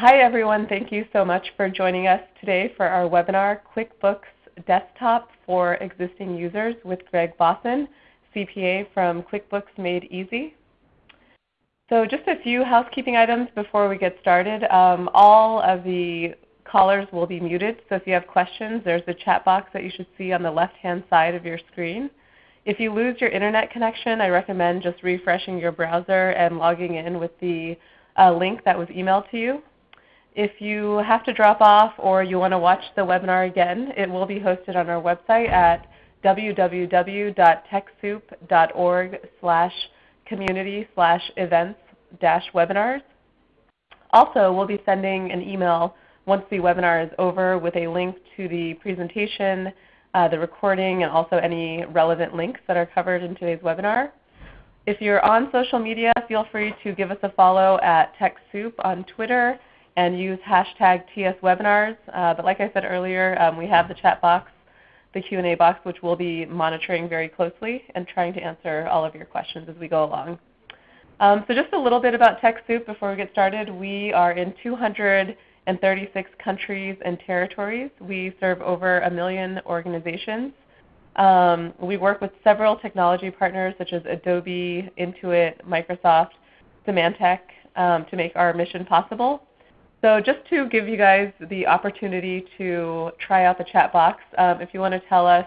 Hi everyone. Thank you so much for joining us today for our webinar, QuickBooks Desktop for Existing Users with Greg Bossen, CPA from QuickBooks Made Easy. So just a few housekeeping items before we get started. Um, all of the callers will be muted, so if you have questions, there's a chat box that you should see on the left-hand side of your screen. If you lose your internet connection, I recommend just refreshing your browser and logging in with the uh, link that was emailed to you. If you have to drop off or you want to watch the webinar again, it will be hosted on our website at www.techsoup.org slash community slash events dash webinars. Also, we'll be sending an email once the webinar is over with a link to the presentation, uh, the recording, and also any relevant links that are covered in today's webinar. If you're on social media, feel free to give us a follow at TechSoup on Twitter and use hashtag TSWebinars. Uh, but like I said earlier, um, we have the chat box, the Q&A box, which we'll be monitoring very closely and trying to answer all of your questions as we go along. Um, so just a little bit about TechSoup before we get started. We are in 236 countries and territories. We serve over a million organizations. Um, we work with several technology partners such as Adobe, Intuit, Microsoft, Symantec um, to make our mission possible. So just to give you guys the opportunity to try out the chat box, um, if you want to tell us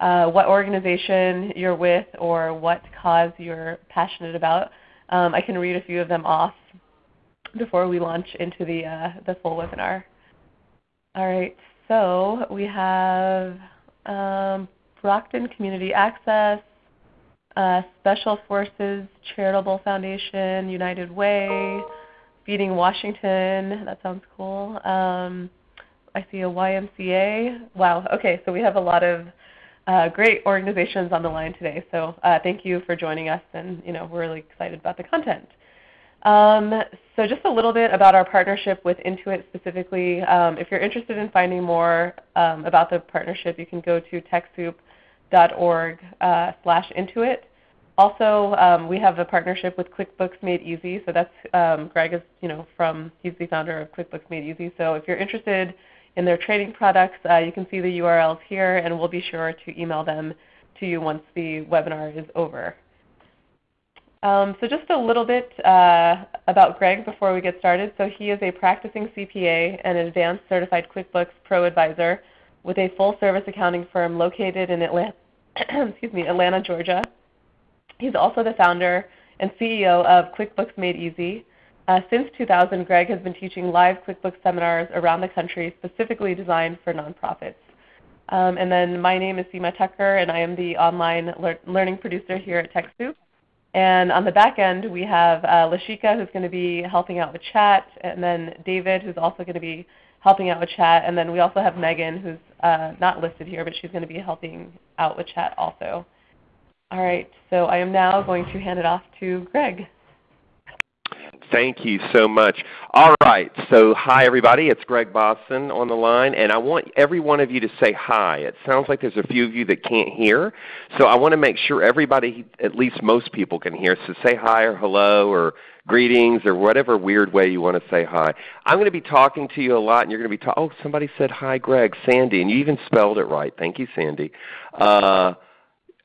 uh, what organization you're with or what cause you're passionate about, um, I can read a few of them off before we launch into the, uh, the full webinar. All right, so we have um, Brockton Community Access, uh, Special Forces Charitable Foundation, United Way, Feeding Washington. That sounds cool. Um, I see a YMCA. Wow. Okay, so we have a lot of uh, great organizations on the line today. So uh, thank you for joining us, and you know we're really excited about the content. Um, so just a little bit about our partnership with Intuit specifically. Um, if you're interested in finding more um, about the partnership, you can go to TechSoup.org uh, slash Intuit. Also, um, we have a partnership with QuickBooks Made Easy. So that's um, Greg is you know from he's the founder of QuickBooks Made Easy. So if you're interested in their training products, uh, you can see the URLs here, and we'll be sure to email them to you once the webinar is over. Um, so just a little bit uh, about Greg before we get started. So he is a practicing CPA and an advanced certified QuickBooks Pro advisor with a full service accounting firm located in Atlanta, excuse me, Atlanta, Georgia. He's also the founder and CEO of QuickBooks Made Easy. Uh, since 2000, Greg has been teaching live QuickBooks seminars around the country specifically designed for nonprofits. Um, and then my name is Seema Tucker, and I am the online lear learning producer here at TechSoup. And on the back end, we have uh, Lashika, who's going to be helping out with chat, and then David, who's also going to be helping out with chat. And then we also have Megan, who's uh, not listed here, but she's going to be helping out with chat also. All right, so I am now going to hand it off to Greg. Thank you so much. All right, so hi everybody. It's Greg Bossen on the line, and I want every one of you to say hi. It sounds like there's a few of you that can't hear, so I want to make sure everybody, at least most people, can hear. So say hi or hello or greetings or whatever weird way you want to say hi. I'm going to be talking to you a lot, and you're going to be talking. Oh, somebody said hi, Greg, Sandy, and you even spelled it right. Thank you, Sandy. Uh,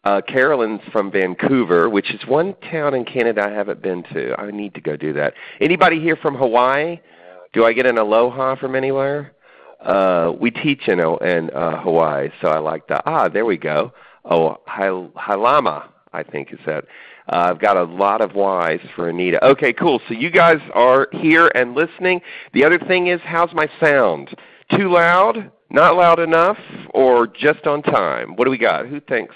uh, Carolyn's from Vancouver, which is one town in Canada I haven't been to. I need to go do that. Anybody here from Hawaii? Do I get an aloha from anywhere? Uh, we teach in, in uh, Hawaii, so I like that. Ah, there we go. Oh, Halama, I think is that. Uh, I've got a lot of Y's for Anita. Okay, cool. So you guys are here and listening. The other thing is, how's my sound? Too loud? Not loud enough? Or just on time? What do we got? Who thinks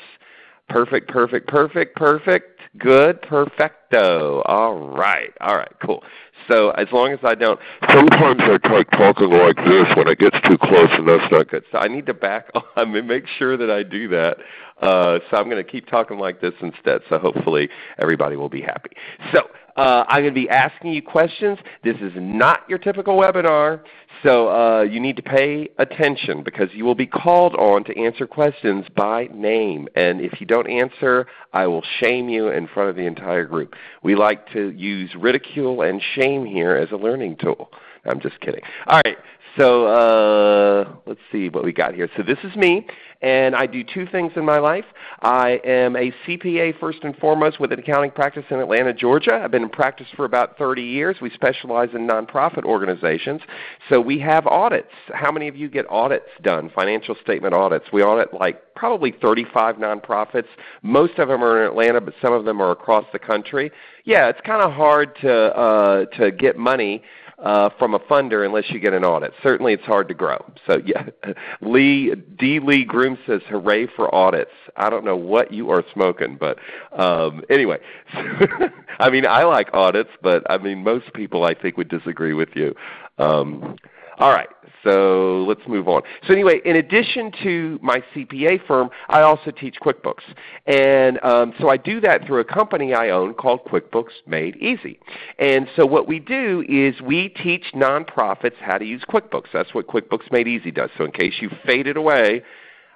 Perfect, perfect, perfect, perfect. Good, perfecto. All right, all right, cool. So as long as I don't, sometimes I try talking like this when it gets too close, and that's not good. So I need to back on and make sure that I do that. Uh, so I'm going to keep talking like this instead. So hopefully everybody will be happy. So uh, I'm going to be asking you questions. This is not your typical webinar, so uh, you need to pay attention because you will be called on to answer questions by name. And if you don't answer, I will shame you in front of the entire group. We like to use ridicule and shame here as a learning tool. I'm just kidding. All right. So uh, let's see what we got here. So this is me, and I do two things in my life. I am a CPA first and foremost with an accounting practice in Atlanta, Georgia. I've been in practice for about 30 years. We specialize in nonprofit organizations. So we have audits. How many of you get audits done, financial statement audits? We audit like probably 35 nonprofits. Most of them are in Atlanta, but some of them are across the country. Yeah, it's kind of hard to, uh, to get money uh, from a funder unless you get an audit. Certainly it's hard to grow. So yeah, Lee, D. Lee Groom says, hooray for audits. I don't know what you are smoking, but um, anyway. I mean, I like audits, but I mean, most people I think would disagree with you. Um, all right, so let's move on. So anyway, in addition to my CPA firm, I also teach QuickBooks. And um, so I do that through a company I own called QuickBooks Made Easy. And so what we do is we teach nonprofits how to use QuickBooks. That's what QuickBooks Made Easy does. So in case you faded away,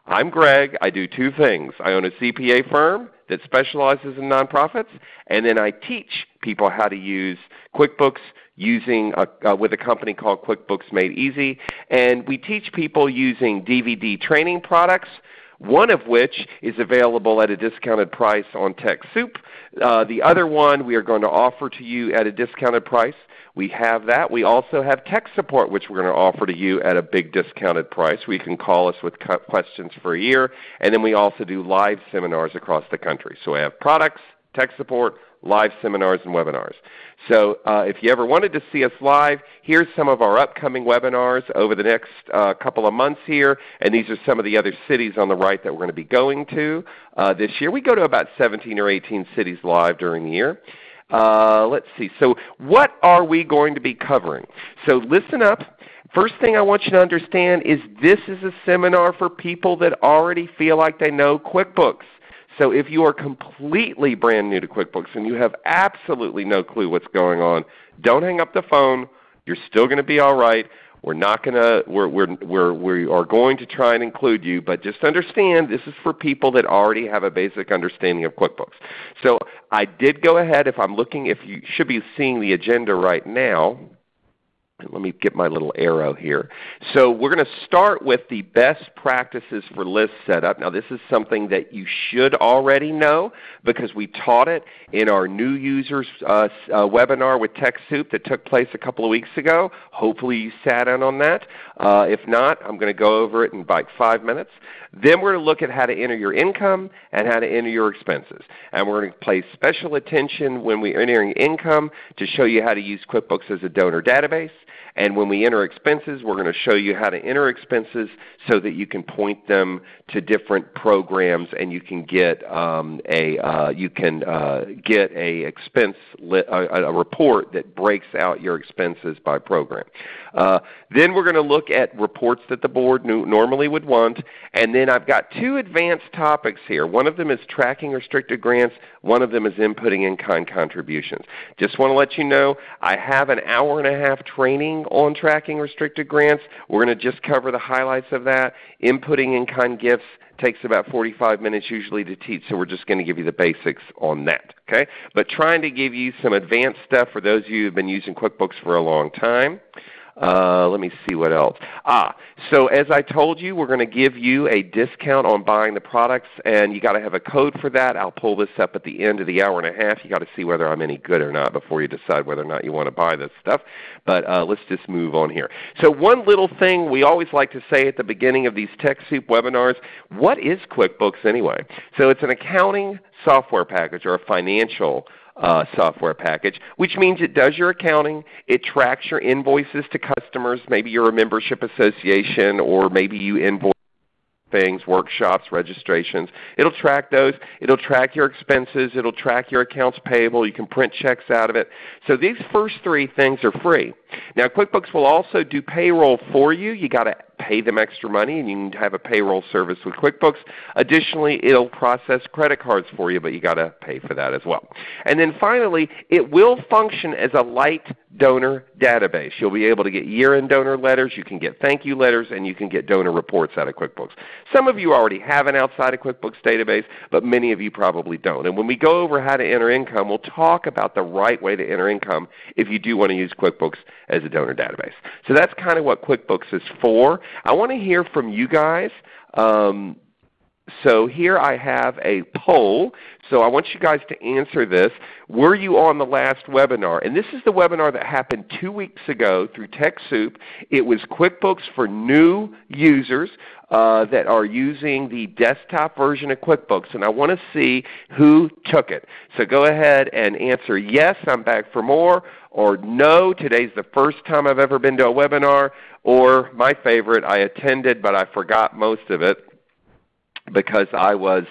I'm Greg. I do two things. I own a CPA firm that specializes in nonprofits, and then I teach people how to use QuickBooks using a, uh, with a company called QuickBooks Made Easy. And we teach people using DVD training products, one of which is available at a discounted price on TechSoup. Uh, the other one we are going to offer to you at a discounted price. We have that. We also have tech support, which we're going to offer to you at a big discounted price. We can call us with questions for a year. And then we also do live seminars across the country. So we have products, tech support, live seminars and webinars. So uh, if you ever wanted to see us live, here's some of our upcoming webinars over the next uh, couple of months here. And these are some of the other cities on the right that we're going to be going to uh, this year. We go to about 17 or 18 cities live during the year. Uh, let's see. So what are we going to be covering? So listen up. First thing I want you to understand is this is a seminar for people that already feel like they know QuickBooks. So if you are completely brand new to QuickBooks and you have absolutely no clue what's going on, don't hang up the phone. You're still going to be all right. We're not going to, we're, we're, we're, we are going to try and include you, but just understand this is for people that already have a basic understanding of QuickBooks. So I did go ahead, if I'm looking, if you should be seeing the agenda right now, let me get my little arrow here. So we're going to start with the best practices for list setup. Now this is something that you should already know because we taught it in our new users uh, uh, webinar with TechSoup that took place a couple of weeks ago. Hopefully you sat in on that. Uh, if not, I'm going to go over it in about five minutes. Then we're going to look at how to enter your income and how to enter your expenses. And we're going to place special attention when we're entering income to show you how to use QuickBooks as a donor database. And when we enter expenses, we're going to show you how to enter expenses so that you can point them to different programs and you can get um, a uh, you can uh, get a expense a, a, report that breaks out your expenses by program. Uh, then we're going to look at reports that the board normally would want, and then I've got two advanced topics here. One of them is tracking restricted grants. One of them is inputting in-kind contributions. Just want to let you know I have an hour and a half training on tracking restricted grants. We're going to just cover the highlights of that. Inputting in-kind gifts takes about 45 minutes usually to teach, so we're just going to give you the basics on that. Okay? But trying to give you some advanced stuff for those of you who have been using QuickBooks for a long time. Uh, let me see what else. Ah, so as I told you, we're going to give you a discount on buying the products, and you got to have a code for that. I'll pull this up at the end of the hour and a half. You got to see whether I'm any good or not before you decide whether or not you want to buy this stuff. But uh, let's just move on here. So one little thing we always like to say at the beginning of these TechSoup webinars: What is QuickBooks anyway? So it's an accounting software package or a financial uh, software package, which means it does your accounting. It tracks your invoices to customers. Maybe you're a membership association or maybe you invoice things, workshops, registrations. It'll track those. It'll track your expenses. It'll track your accounts payable. You can print checks out of it. So these first three things are free. Now QuickBooks will also do payroll for you. You got to pay them extra money and you can have a payroll service with QuickBooks. Additionally, it'll process credit cards for you, but you got to pay for that as well. And then finally, it will function as a light donor database. You'll be able to get year-end donor letters, you can get thank you letters, and you can get donor reports out of QuickBooks. Some of you already have an outside of QuickBooks database, but many of you probably don't. And when we go over how to enter income, we'll talk about the right way to enter income if you do want to use QuickBooks as a donor database. So that's kind of what QuickBooks is for. I want to hear from you guys. Um, so here I have a poll. So I want you guys to answer this. Were you on the last webinar? And this is the webinar that happened two weeks ago through TechSoup. It was QuickBooks for new users uh, that are using the desktop version of QuickBooks. And I want to see who took it. So go ahead and answer yes, I'm back for more, or no, today's the first time I've ever been to a webinar, or my favorite, I attended but I forgot most of it because I was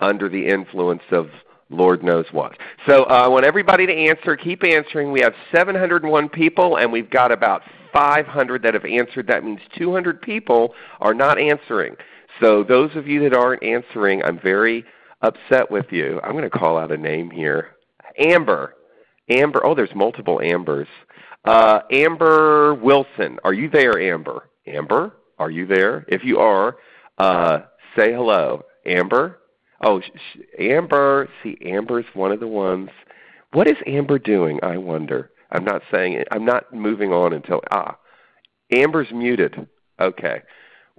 under the influence of Lord knows what. So uh, I want everybody to answer. Keep answering. We have 701 people and we've got about 500 that have answered. That means 200 people are not answering. So those of you that aren't answering, I'm very upset with you. I'm going to call out a name here. Amber. Amber. Oh, there's multiple Ambers. Uh, Amber Wilson. Are you there, Amber? Amber, are you there? If you are, uh, say hello. Amber? Oh, Amber. See, Amber's one of the ones. What is Amber doing, I wonder? I'm not saying it. I'm not moving on until, ah, Amber's muted. Okay.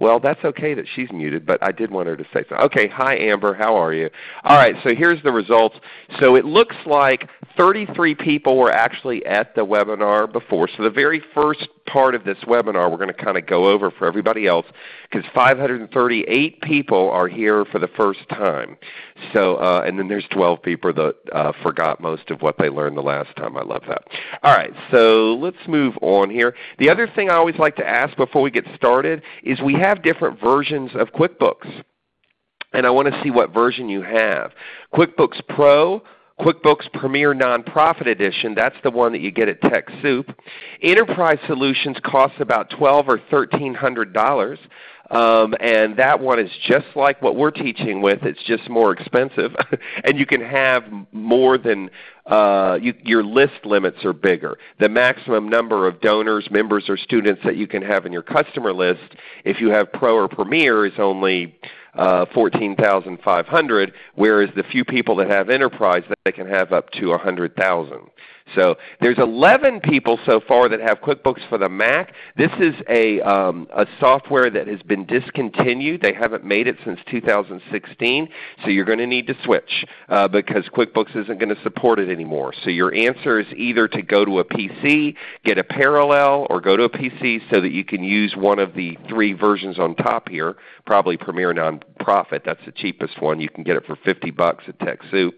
Well, that's okay that she's muted, but I did want her to say something. Okay, hi Amber, how are you? All right, so here's the results. So it looks like 33 people were actually at the webinar before. So the very first part of this webinar we're going to kind of go over for everybody else because 538 people are here for the first time. So, uh, and then there's 12 people that uh, forgot most of what they learned the last time. I love that. All right, so let's move on here. The other thing I always like to ask before we get started is we have different versions of QuickBooks. And I want to see what version you have. QuickBooks Pro, QuickBooks Premier Nonprofit Edition, that's the one that you get at TechSoup. Enterprise Solutions costs about 12 or $1,300. Um, and that one is just like what we're teaching with. It's just more expensive, and you can have more than uh, you, your list limits are bigger. The maximum number of donors, members, or students that you can have in your customer list, if you have Pro or Premier, is only uh, 14,500, whereas the few people that have enterprise, they can have up to 100,000. So there's 11 people so far that have QuickBooks for the Mac. This is a, um, a software that has been discontinued. They haven't made it since 2016. So you're going to need to switch uh, because QuickBooks isn't going to support it anymore. So your answer is either to go to a PC, get a parallel, or go to a PC so that you can use one of the three versions on top here, probably Premier Nonprofit. That's the cheapest one. You can get it for 50 bucks at TechSoup.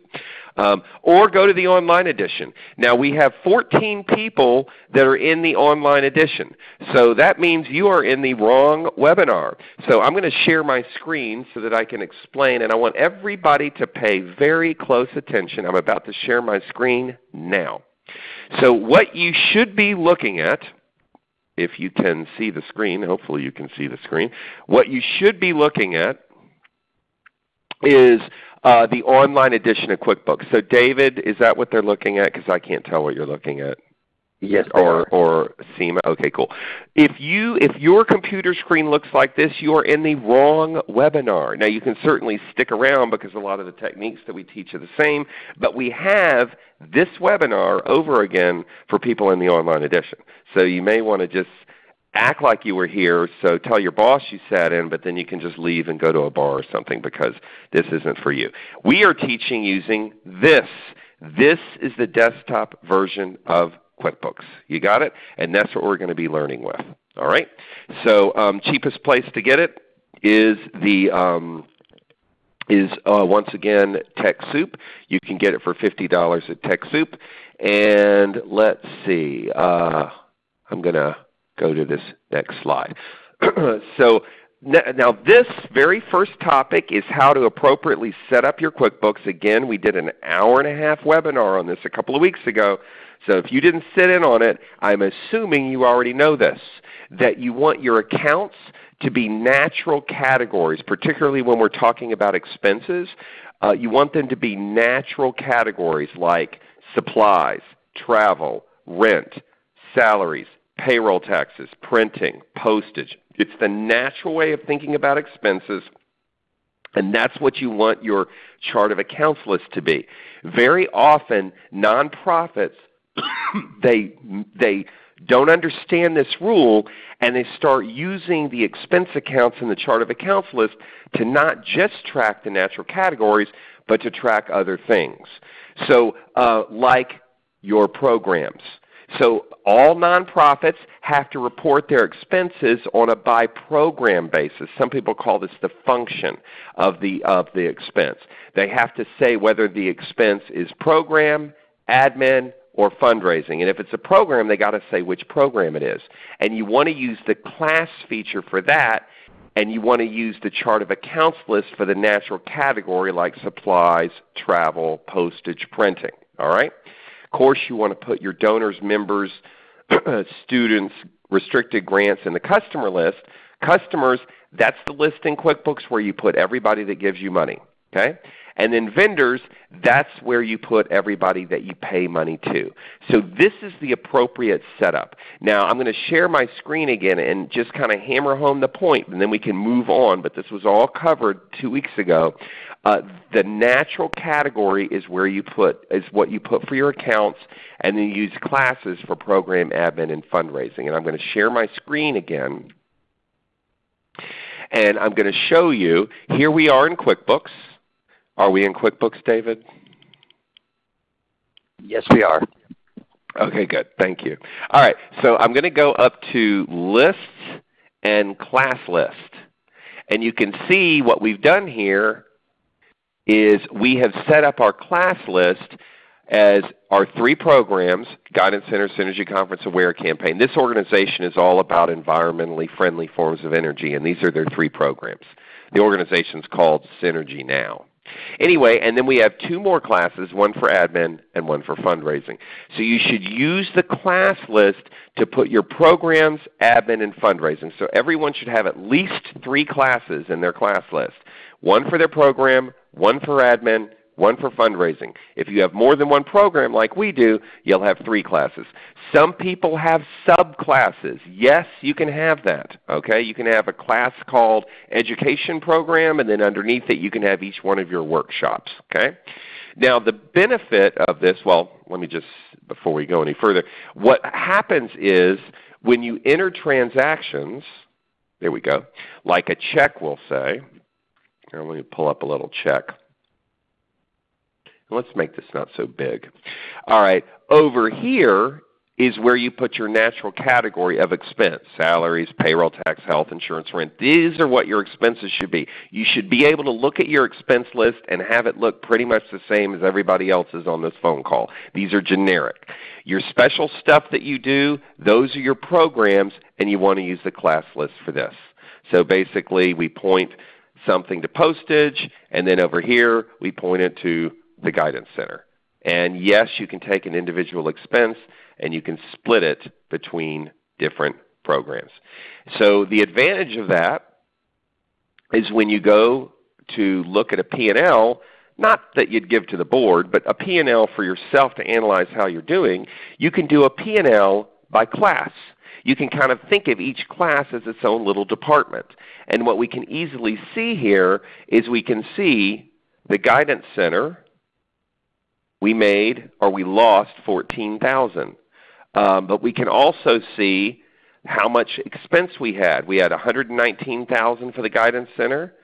Um, or go to the online edition. Now we have 14 people that are in the online edition. So that means you are in the wrong webinar. So I'm going to share my screen so that I can explain, and I want everybody to pay very close attention. I'm about to share my screen now. So what you should be looking at if you can see the screen, hopefully you can see the screen, what you should be looking at is uh, the online edition of QuickBooks. So David, is that what they're looking at? Because I can't tell what you're looking at. Yes. Or or Seema. Okay, cool. If you if your computer screen looks like this, you are in the wrong webinar. Now you can certainly stick around because a lot of the techniques that we teach are the same, but we have this webinar over again for people in the online edition. So you may want to just act like you were here, so tell your boss you sat in, but then you can just leave and go to a bar or something because this isn't for you. We are teaching using this. This is the desktop version of QuickBooks. You got it? And that's what we're going to be learning with. All right? So um, cheapest place to get it is the um, is uh, once again TechSoup. You can get it for $50 at TechSoup. And let's see. Uh, I'm going to go to this next slide. so now this very first topic is how to appropriately set up your QuickBooks. Again, we did an hour and a half webinar on this a couple of weeks ago. So if you didn't sit in on it, I'm assuming you already know this, that you want your accounts to be natural categories, particularly when we're talking about expenses. Uh, you want them to be natural categories like supplies, travel, rent, salaries, payroll taxes, printing, postage. It's the natural way of thinking about expenses and that's what you want your chart of accounts list to be. Very often nonprofits they they don't understand this rule and they start using the expense accounts in the chart of accounts list to not just track the natural categories but to track other things. So uh, like your programs. So all nonprofits have to report their expenses on a by program basis. Some people call this the function of the, of the expense. They have to say whether the expense is program, admin, or fundraising. And if it's a program, they've got to say which program it is. And you want to use the class feature for that, and you want to use the chart of accounts list for the natural category like supplies, travel, postage, printing. All right? Of course, you want to put your donors, members, students, restricted grants in the customer list. Customers, that's the list in QuickBooks where you put everybody that gives you money. Okay? And then vendors, that's where you put everybody that you pay money to. So this is the appropriate setup. Now I'm going to share my screen again and just kind of hammer home the point, and then we can move on. But this was all covered two weeks ago. Uh, the natural category is where you put is what you put for your accounts, and then use classes for program admin and fundraising. And I'm going to share my screen again. And I'm going to show you, here we are in QuickBooks. Are we in QuickBooks, David? Yes, we are. Okay, good. Thank you. All right, so I'm going to go up to Lists and Class List. And you can see what we've done here is we have set up our class list as our three programs, Guidance Center, Synergy Conference, Aware Campaign. This organization is all about environmentally friendly forms of energy, and these are their three programs. The organization is called Synergy Now. Anyway, and then we have two more classes, one for admin and one for fundraising. So you should use the class list to put your programs, admin, and fundraising. So everyone should have at least three classes in their class list. One for their program, one for admin, one for fundraising. If you have more than one program like we do, you'll have three classes. Some people have subclasses. Yes, you can have that. Okay? You can have a class called education program and then underneath it you can have each one of your workshops. Okay? Now the benefit of this, well, let me just before we go any further, what happens is when you enter transactions, there we go, like a check will say, let me pull up a little check. Let's make this not so big. All right, over here is where you put your natural category of expense, salaries, payroll tax, health insurance, rent. These are what your expenses should be. You should be able to look at your expense list and have it look pretty much the same as everybody else's on this phone call. These are generic. Your special stuff that you do, those are your programs, and you want to use the class list for this. So basically we point something to postage, and then over here we point it to the Guidance Center. And yes, you can take an individual expense and you can split it between different programs. So the advantage of that is when you go to look at a P&L, not that you'd give to the board, but a P&L for yourself to analyze how you're doing, you can do a P&L by class you can kind of think of each class as its own little department. And what we can easily see here is we can see the Guidance Center, we made or we lost 14000 um, But we can also see how much expense we had. We had 119000 for the Guidance Center.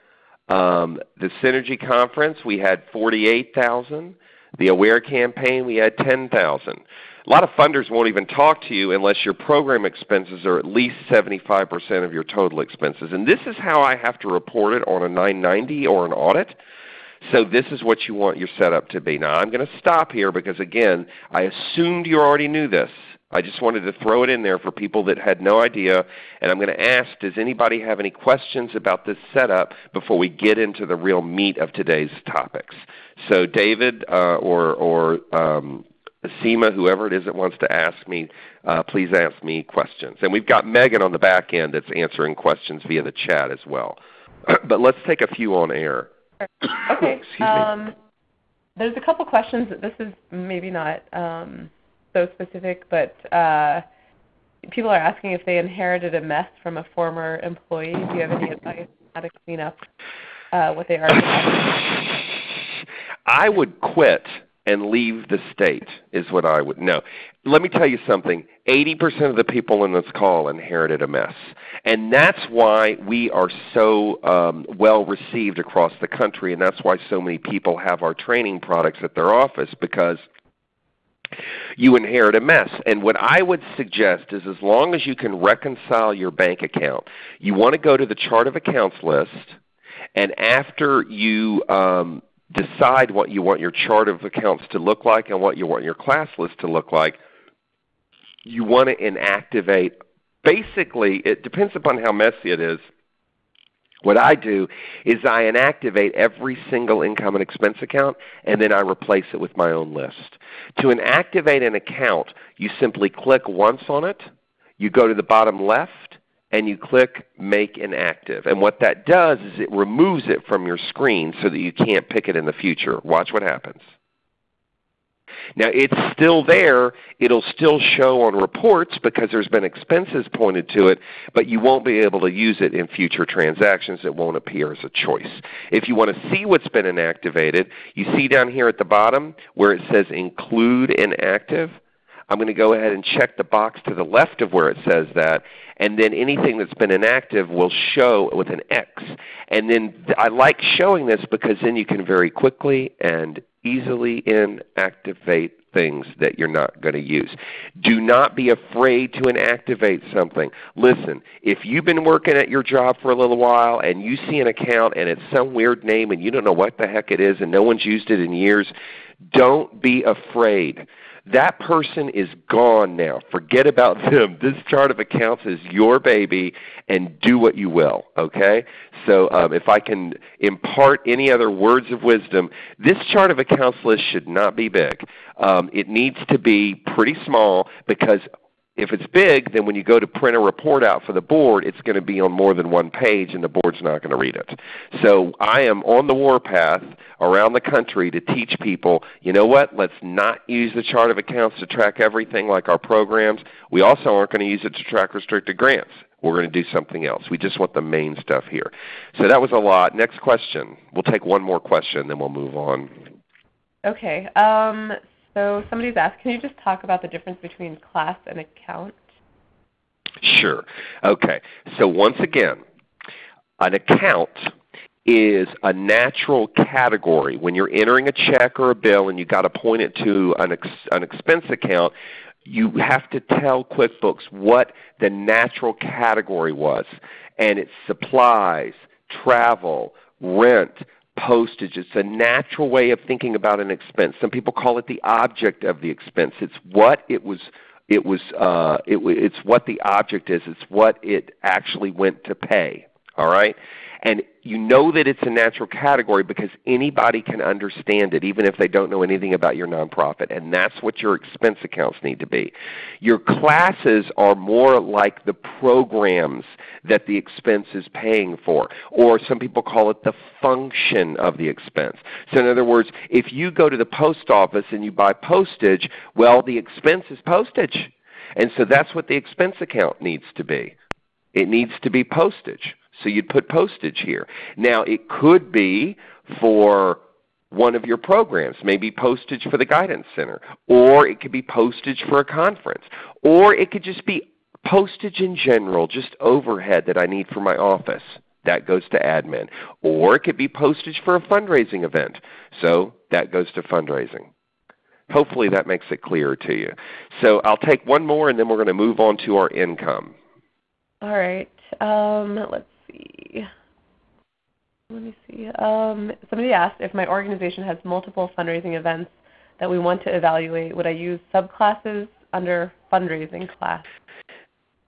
Um, the Synergy Conference, we had 48000 The AWARE campaign, we had 10000 a lot of funders won't even talk to you unless your program expenses are at least 75% of your total expenses. And this is how I have to report it on a 990 or an audit. So this is what you want your setup to be. Now I'm going to stop here because again, I assumed you already knew this. I just wanted to throw it in there for people that had no idea. And I'm going to ask, does anybody have any questions about this setup before we get into the real meat of today's topics? So David uh, or, or um, Seema, whoever it is that wants to ask me, uh, please ask me questions. And we've got Megan on the back end that's answering questions via the chat as well. but let's take a few on air. Okay. um, there's a couple questions. This is maybe not um, so specific, but uh, people are asking if they inherited a mess from a former employee. Do you have any advice on how to clean up uh, what they are? I would quit and leave the state is what I would know. Let me tell you something. 80% of the people in this call inherited a mess. And that's why we are so um, well received across the country and that's why so many people have our training products at their office because you inherit a mess. And what I would suggest is as long as you can reconcile your bank account, you want to go to the chart of accounts list and after you um, decide what you want your chart of accounts to look like and what you want your class list to look like, you want to inactivate. Basically, it depends upon how messy it is. What I do is I inactivate every single income and expense account and then I replace it with my own list. To inactivate an account, you simply click once on it, you go to the bottom left, and you click Make Inactive. And what that does is it removes it from your screen so that you can't pick it in the future. Watch what happens. Now it's still there. It'll still show on reports because there's been expenses pointed to it, but you won't be able to use it in future transactions. It won't appear as a choice. If you want to see what's been inactivated, you see down here at the bottom where it says Include Inactive. I'm going to go ahead and check the box to the left of where it says that, and then anything that's been inactive will show with an X. And then I like showing this because then you can very quickly and easily inactivate things that you're not going to use. Do not be afraid to inactivate something. Listen, if you've been working at your job for a little while and you see an account and it's some weird name and you don't know what the heck it is and no one's used it in years, don't be afraid. That person is gone now. Forget about them. This chart of accounts is your baby and do what you will. Okay? So um, if I can impart any other words of wisdom, this chart of accounts list should not be big. Um, it needs to be pretty small because if it's big, then when you go to print a report out for the board, it's going to be on more than one page and the board's not going to read it. So I am on the warpath around the country to teach people, you know what, let's not use the chart of accounts to track everything like our programs. We also aren't going to use it to track restricted grants. We're going to do something else. We just want the main stuff here. So that was a lot. Next question. We'll take one more question, then we'll move on. Okay. Um, so somebody's asked, can you just talk about the difference between class and account? Sure. Okay. So once again, an account is a natural category. When you're entering a check or a bill and you've got to point it to an, ex an expense account, you have to tell QuickBooks what the natural category was. And it's supplies, travel, rent, postage. It's a natural way of thinking about an expense. Some people call it the object of the expense. It's what it was. It was. Uh, it, it's what the object is. It's what it actually went to pay. All right. And you know that it's a natural category because anybody can understand it even if they don't know anything about your nonprofit. And that's what your expense accounts need to be. Your classes are more like the programs that the expense is paying for. Or some people call it the function of the expense. So in other words, if you go to the post office and you buy postage, well the expense is postage. And so that's what the expense account needs to be. It needs to be postage. So you'd put postage here. Now it could be for one of your programs, maybe postage for the Guidance Center, or it could be postage for a conference, or it could just be postage in general, just overhead that I need for my office. That goes to admin. Or it could be postage for a fundraising event. So that goes to fundraising. Hopefully that makes it clearer to you. So I'll take one more and then we're going to move on to our income. All right. Um, let's see. Let me see. Um, somebody asked if my organization has multiple fundraising events that we want to evaluate, would I use subclasses under fundraising class?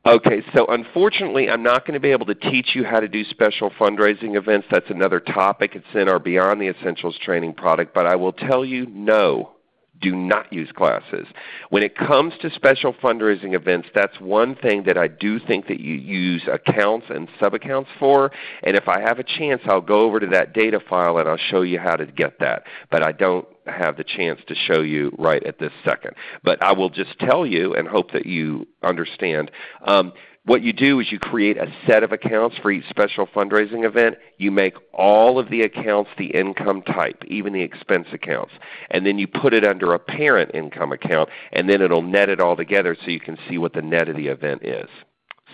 Okay, so unfortunately I'm not going to be able to teach you how to do special fundraising events. That's another topic. It's in our Beyond the Essentials training product. But I will tell you no. Do not use classes. When it comes to special fundraising events, that's one thing that I do think that you use accounts and sub-accounts for. And if I have a chance, I'll go over to that data file and I'll show you how to get that. But I don't have the chance to show you right at this second. But I will just tell you and hope that you understand. Um, what you do is you create a set of accounts for each special fundraising event. You make all of the accounts the income type, even the expense accounts. And then you put it under a parent income account, and then it will net it all together so you can see what the net of the event is.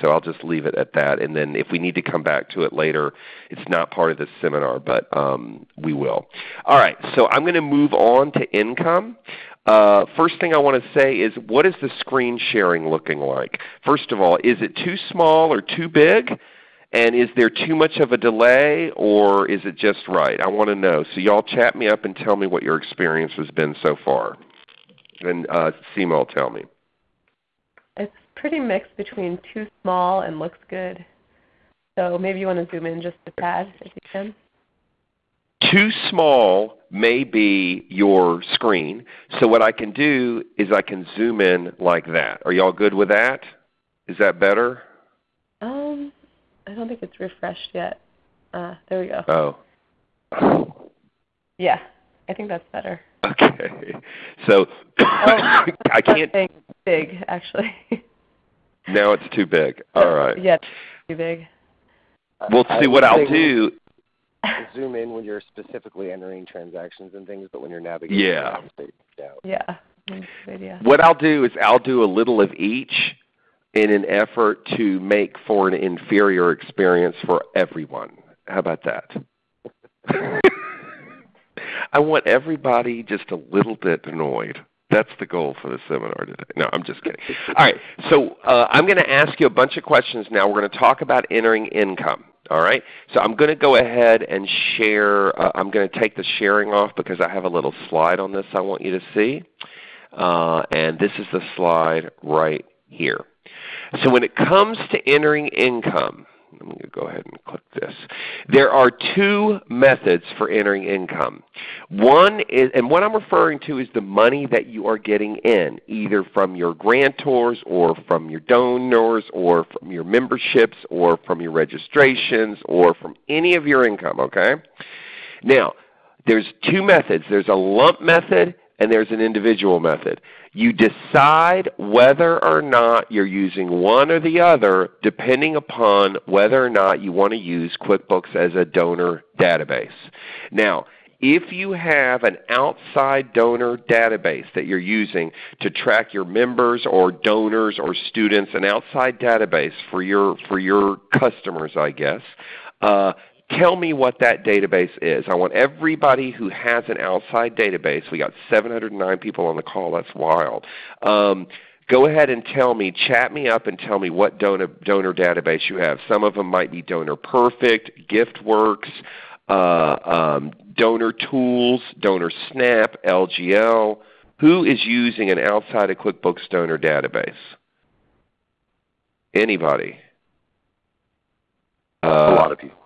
So I'll just leave it at that. And then if we need to come back to it later, it's not part of this seminar, but um, we will. All right, so I'm going to move on to income. Uh, first thing I want to say is what is the screen sharing looking like? First of all, is it too small or too big? And is there too much of a delay or is it just right? I want to know. So y'all chat me up and tell me what your experience has been so far. And uh, Seema will tell me. It's pretty mixed between too small and looks good. So maybe you want to zoom in just a tad if you can. Too small may be your screen. So what I can do is I can zoom in like that. Are y'all good with that? Is that better? Um, I don't think it's refreshed yet. Uh, there we go. Oh. Yeah, I think that's better. Okay. So Oh, I can't. That's big, actually. Now it's too big. All right. Yeah, too big. Well, I see what I'll do. Zoom in when you're specifically entering transactions and things, but when you're navigating, Yeah. around, stay. Yeah, that's a good idea. What I'll do is I'll do a little of each in an effort to make for an inferior experience for everyone. How about that? I want everybody just a little bit annoyed. That's the goal for the seminar today. No, I'm just kidding. All right, so uh, I'm going to ask you a bunch of questions now. We're going to talk about entering income. All right, so I'm going to go ahead and share. Uh, I'm going to take the sharing off because I have a little slide on this I want you to see. Uh, and this is the slide right here. So when it comes to entering income, let me go ahead and click this. There are two methods for entering income. One is, and what I'm referring to is the money that you are getting in, either from your grantors or from your donors or from your memberships or from your registrations or from any of your income, okay? Now, there's two methods. There's a lump method and there's an individual method. You decide whether or not you're using one or the other depending upon whether or not you want to use QuickBooks as a donor database. Now, if you have an outside donor database that you're using to track your members or donors or students, an outside database for your, for your customers, I guess, uh, tell me what that database is. I want everybody who has an outside database, we got 709 people on the call, that's wild. Um, go ahead and tell me, chat me up and tell me what donor, donor database you have. Some of them might be Donor Perfect, GiftWorks, uh, um, Donor Tools, Donor Snap, LGL. Who is using an outside of QuickBooks donor database? Anybody? a Uh, lot of people.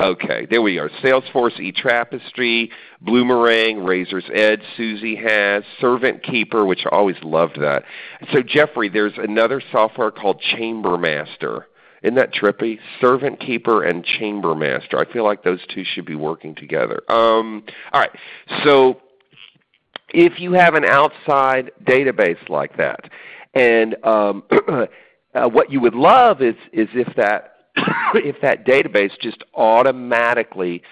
Okay, there we are. Salesforce eTapestry, Bloomerang, Raiser's Edge, Susie has, Servant Keeper, which I always loved that. So Jeffrey, there's another software called Chambermaster. Isn't that trippy? Servant Keeper and Chambermaster. I feel like those two should be working together. Um, all right, so if you have an outside database like that, and um, uh, what you would love is, is if that if that database just automatically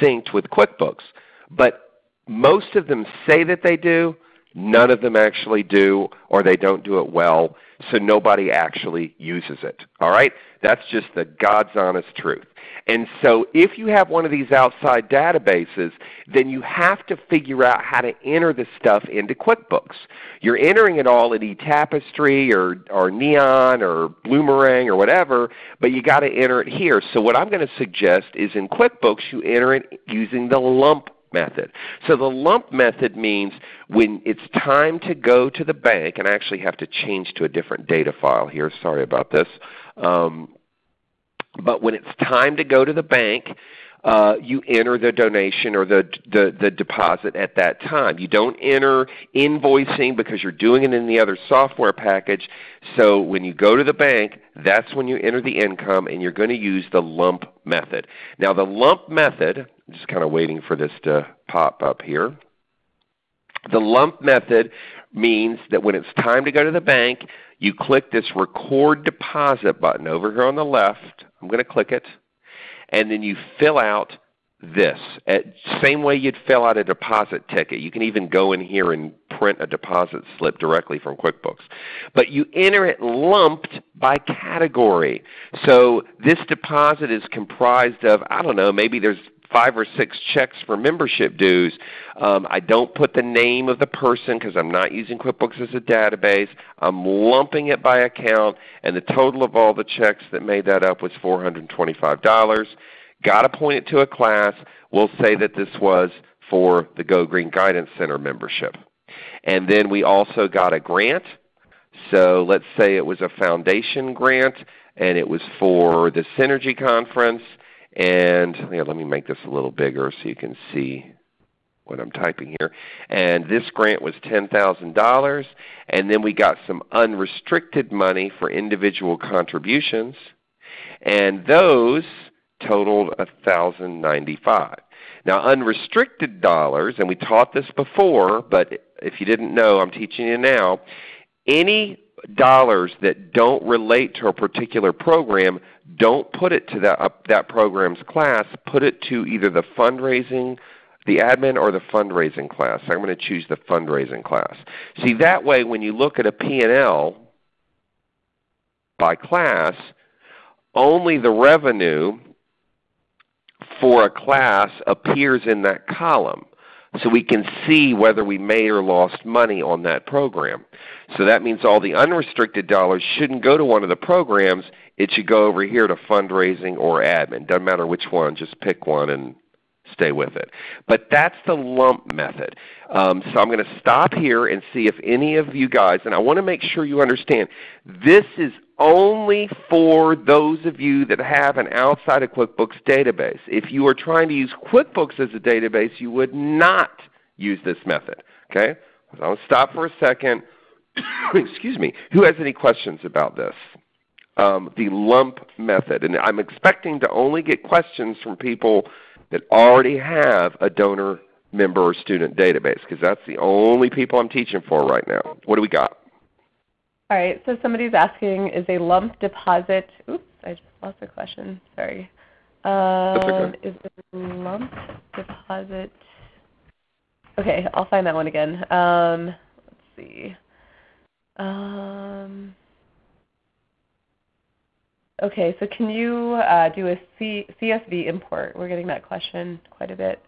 synced with QuickBooks. But most of them say that they do. None of them actually do, or they don't do it well, so nobody actually uses it. All right? That's just the God's honest truth. And so if you have one of these outside databases, then you have to figure out how to enter the stuff into QuickBooks. You're entering it all in eTapestry or, or Neon or Bloomerang or whatever, but you got to enter it here. So what I'm going to suggest is in QuickBooks you enter it using the lump method. So the lump method means when it's time to go to the bank, and I actually have to change to a different data file here. Sorry about this. Um, but when it's time to go to the bank, uh, you enter the donation or the, the, the deposit at that time. You don't enter invoicing because you're doing it in the other software package. So when you go to the bank, that's when you enter the income and you're going to use the lump method. Now the lump method, I'm just kind of waiting for this to pop up here. The lump method means that when it's time to go to the bank, you click this record deposit button over here on the left. I'm going to click it and then you fill out this. same way you'd fill out a deposit ticket. You can even go in here and print a deposit slip directly from QuickBooks. But you enter it lumped by category. So this deposit is comprised of, I don't know, maybe there's five or six checks for membership dues. Um, I don't put the name of the person because I'm not using QuickBooks as a database. I'm lumping it by account, and the total of all the checks that made that up was $425. Got to point it to a class. We'll say that this was for the Go Green Guidance Center membership. And then we also got a grant. So let's say it was a foundation grant and it was for the Synergy Conference and yeah, let me make this a little bigger so you can see what I'm typing here. And this grant was $10,000. And then we got some unrestricted money for individual contributions. And those totaled 1095 Now unrestricted dollars, and we taught this before, but if you didn't know, I'm teaching you now. Any dollars that don't relate to a particular program, don't put it to that, uh, that program's class. Put it to either the fundraising, the admin, or the fundraising class. I'm going to choose the fundraising class. See, that way when you look at a P&L by class, only the revenue for a class appears in that column so we can see whether we made or lost money on that program. So that means all the unrestricted dollars shouldn't go to one of the programs. It should go over here to fundraising or admin. Doesn't matter which one. Just pick one and stay with it. But that's the lump method. Um, so I'm going to stop here and see if any of you guys, and I want to make sure you understand, this is only for those of you that have an outside of QuickBooks database. If you are trying to use QuickBooks as a database, you would not use this method. Okay? So I'll stop for a second. Excuse me. Who has any questions about this? Um, the lump method. And I'm expecting to only get questions from people that already have a donor member or student database because that's the only people I'm teaching for right now. What do we got? All right, so somebody's asking, is a lump deposit, oops, I just lost the question, sorry. Um, okay. Is a lump deposit, okay, I'll find that one again. Um, let's see. Um, okay, so can you uh, do a C CSV import? We're getting that question quite a bit.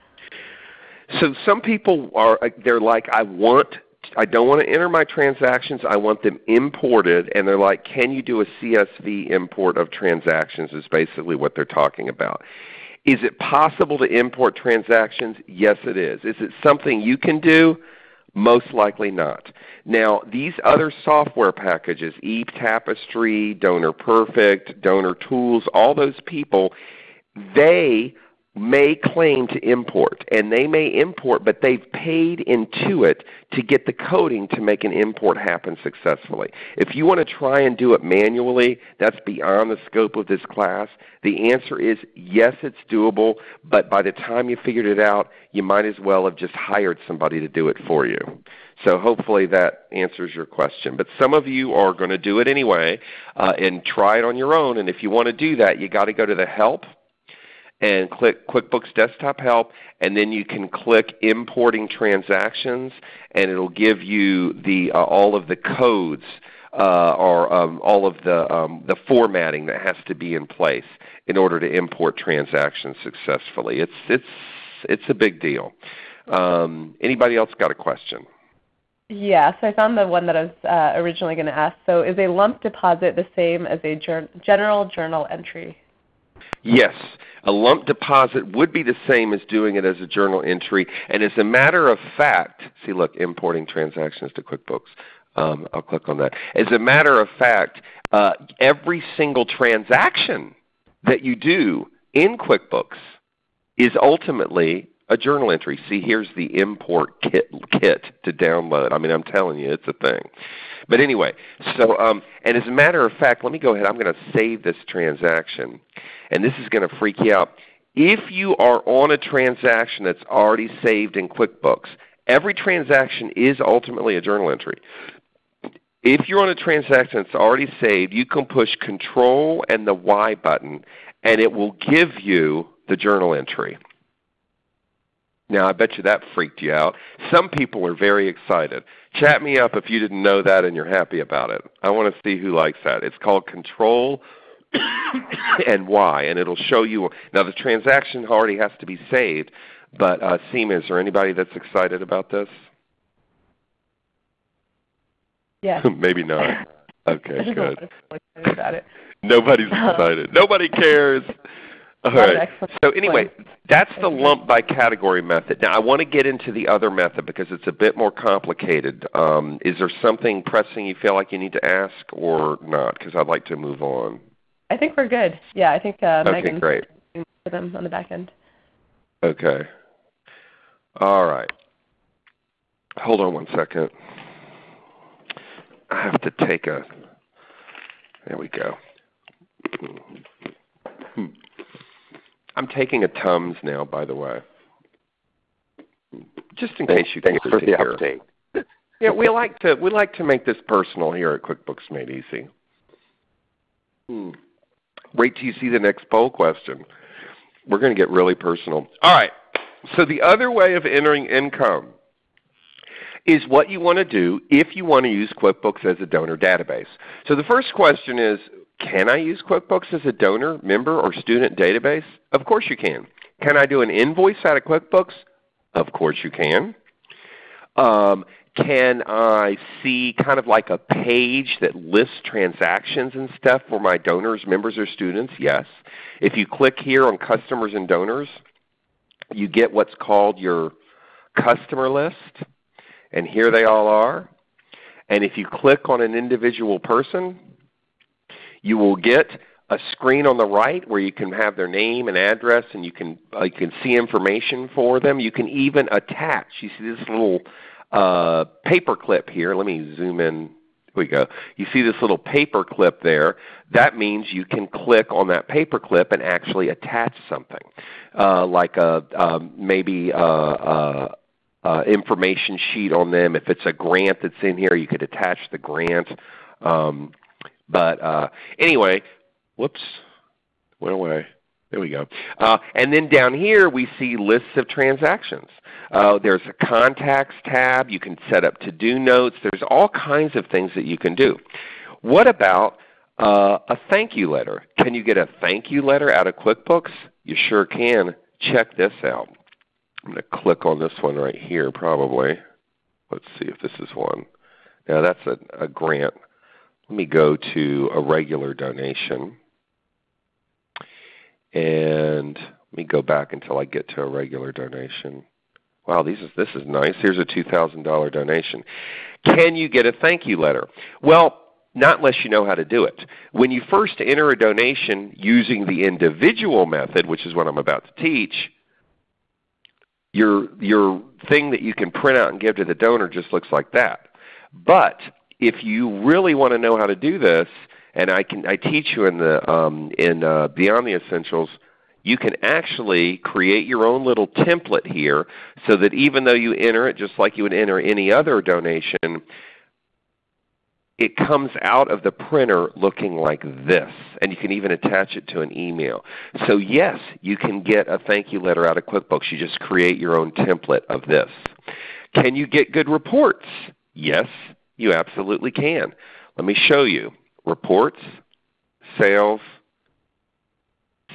So some people are, they're like, I want I don't want to enter my transactions. I want them imported. And they're like, can you do a CSV import of transactions is basically what they're talking about. Is it possible to import transactions? Yes, it is. Is it something you can do? Most likely not. Now, these other software packages, eTapestry, Donor Perfect, Donor Tools, all those people, they may claim to import, and they may import, but they've paid into it to get the coding to make an import happen successfully. If you want to try and do it manually, that's beyond the scope of this class. The answer is yes, it's doable, but by the time you figured it out, you might as well have just hired somebody to do it for you. So hopefully that answers your question. But some of you are going to do it anyway uh, and try it on your own. And if you want to do that, you've got to go to the Help and click QuickBooks Desktop Help, and then you can click Importing Transactions, and it will give you the, uh, all of the codes uh, or um, all of the, um, the formatting that has to be in place in order to import transactions successfully. It's, it's, it's a big deal. Um, anybody else got a question? Yes, I found the one that I was uh, originally going to ask. So is a lump deposit the same as a general journal entry? Yes. A lump deposit would be the same as doing it as a journal entry. And as a matter of fact, see look, importing transactions to QuickBooks. Um, I'll click on that. As a matter of fact, uh, every single transaction that you do in QuickBooks is ultimately a journal entry. See, here's the import kit, kit to download. I mean, I'm telling you, it's a thing. But anyway, so um, and as a matter of fact, let me go ahead. I'm going to save this transaction, and this is going to freak you out. If you are on a transaction that's already saved in QuickBooks, every transaction is ultimately a journal entry. If you're on a transaction that's already saved, you can push Control and the Y button, and it will give you the journal entry. Now I bet you that freaked you out. Some people are very excited. Chat me up if you didn't know that and you're happy about it. I want to see who likes that. It's called Control and Y, and it'll show you. Now the transaction already has to be saved, but uh, Seema, is there anybody that's excited about this? Yeah. Maybe not. Okay, good. Nobody's excited. Nobody cares. All right. So anyway, that's the lump by category method. Now I want to get into the other method because it's a bit more complicated. Um, is there something pressing you feel like you need to ask or not? Because I'd like to move on. I think we're good. Yeah, I think uh, okay, Megan's great. for them on the back end. Okay. All right. Hold on one second. I have to take a. There we go. I'm taking a Tums now, by the way, just in case you Thanks can't for the update. Yeah, we like to we like to make this personal here at QuickBooks Made Easy. Hmm. Wait till you see the next poll question. We're going to get really personal. All right. So the other way of entering income is what you want to do if you want to use QuickBooks as a donor database. So the first question is, can I use QuickBooks as a donor, member, or student database? Of course you can. Can I do an invoice out of QuickBooks? Of course you can. Um, can I see kind of like a page that lists transactions and stuff for my donors, members, or students? Yes. If you click here on customers and donors, you get what's called your customer list, and here they all are. And if you click on an individual person, you will get a screen on the right where you can have their name and address and you can, uh, you can see information for them. You can even attach. You see this little uh, paper clip here. Let me zoom in. Here we go. You see this little paper clip there. That means you can click on that paper clip and actually attach something, uh, like a, um, maybe a, a, a information sheet on them. If it's a grant that's in here, you could attach the grant. Um, but uh, anyway, whoops, went away. There we go. Uh, and then down here we see lists of transactions. Uh, there's a contacts tab. You can set up to-do notes. There's all kinds of things that you can do. What about uh, a thank you letter? Can you get a thank you letter out of QuickBooks? You sure can. Check this out. I'm going to click on this one right here probably. Let's see if this is one. Now that's a, a grant. Let me go to a regular donation. And let me go back until I get to a regular donation. Wow, these is, this is nice. Here's a $2,000 donation. Can you get a thank you letter? Well, not unless you know how to do it. When you first enter a donation using the individual method, which is what I'm about to teach, your, your thing that you can print out and give to the donor just looks like that. But if you really want to know how to do this, and I can I teach you in the um, in uh, Beyond the Essentials, you can actually create your own little template here, so that even though you enter it just like you would enter any other donation, it comes out of the printer looking like this, and you can even attach it to an email. So yes, you can get a thank you letter out of QuickBooks. You just create your own template of this. Can you get good reports? Yes, you absolutely can. Let me show you. Reports, sales,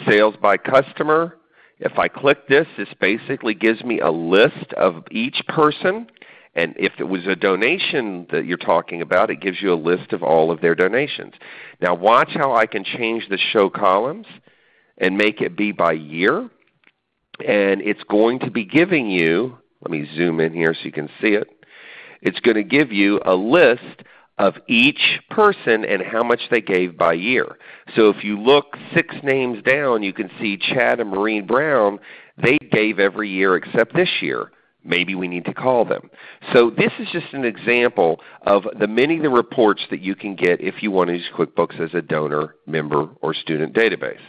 sales by customer. If I click this, this basically gives me a list of each person. And if it was a donation that you're talking about, it gives you a list of all of their donations. Now watch how I can change the show columns and make it be by year. And it's going to be giving you, let me zoom in here so you can see it. It's going to give you a list of each person and how much they gave by year. So if you look six names down, you can see Chad and Maureen Brown. they gave every year except this year. Maybe we need to call them. So this is just an example of the many of the reports that you can get if you want to use QuickBooks as a donor, member, or student database.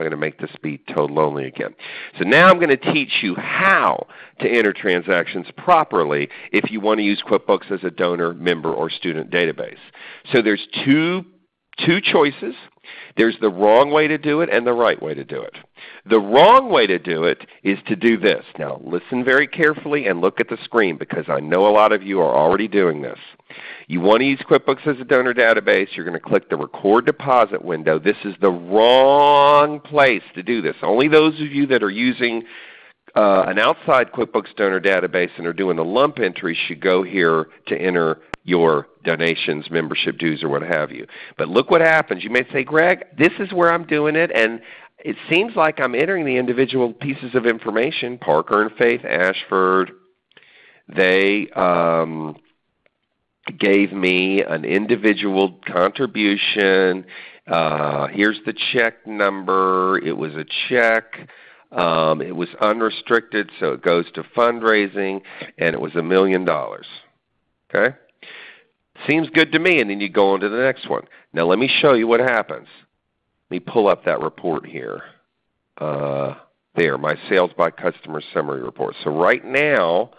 I'm going to make this be total only again. So now I'm going to teach you how to enter transactions properly if you want to use QuickBooks as a donor, member, or student database. So there's two, two choices. There's the wrong way to do it and the right way to do it. The wrong way to do it is to do this. Now listen very carefully and look at the screen because I know a lot of you are already doing this. You want to use QuickBooks as a donor database, you're going to click the Record Deposit window. This is the wrong place to do this. Only those of you that are using uh, an outside QuickBooks donor database and are doing the lump entry should go here to enter your donations, membership dues, or what have you. But look what happens. You may say, Greg, this is where I'm doing it, and it seems like I'm entering the individual pieces of information. Parker and Faith Ashford, they um, gave me an individual contribution. Uh, here's the check number. It was a check. Um, it was unrestricted, so it goes to fundraising, and it was a million dollars. Okay? Seems good to me, and then you go on to the next one. Now let me show you what happens. Let me pull up that report here. Uh, there, my sales by customer summary report. So right now,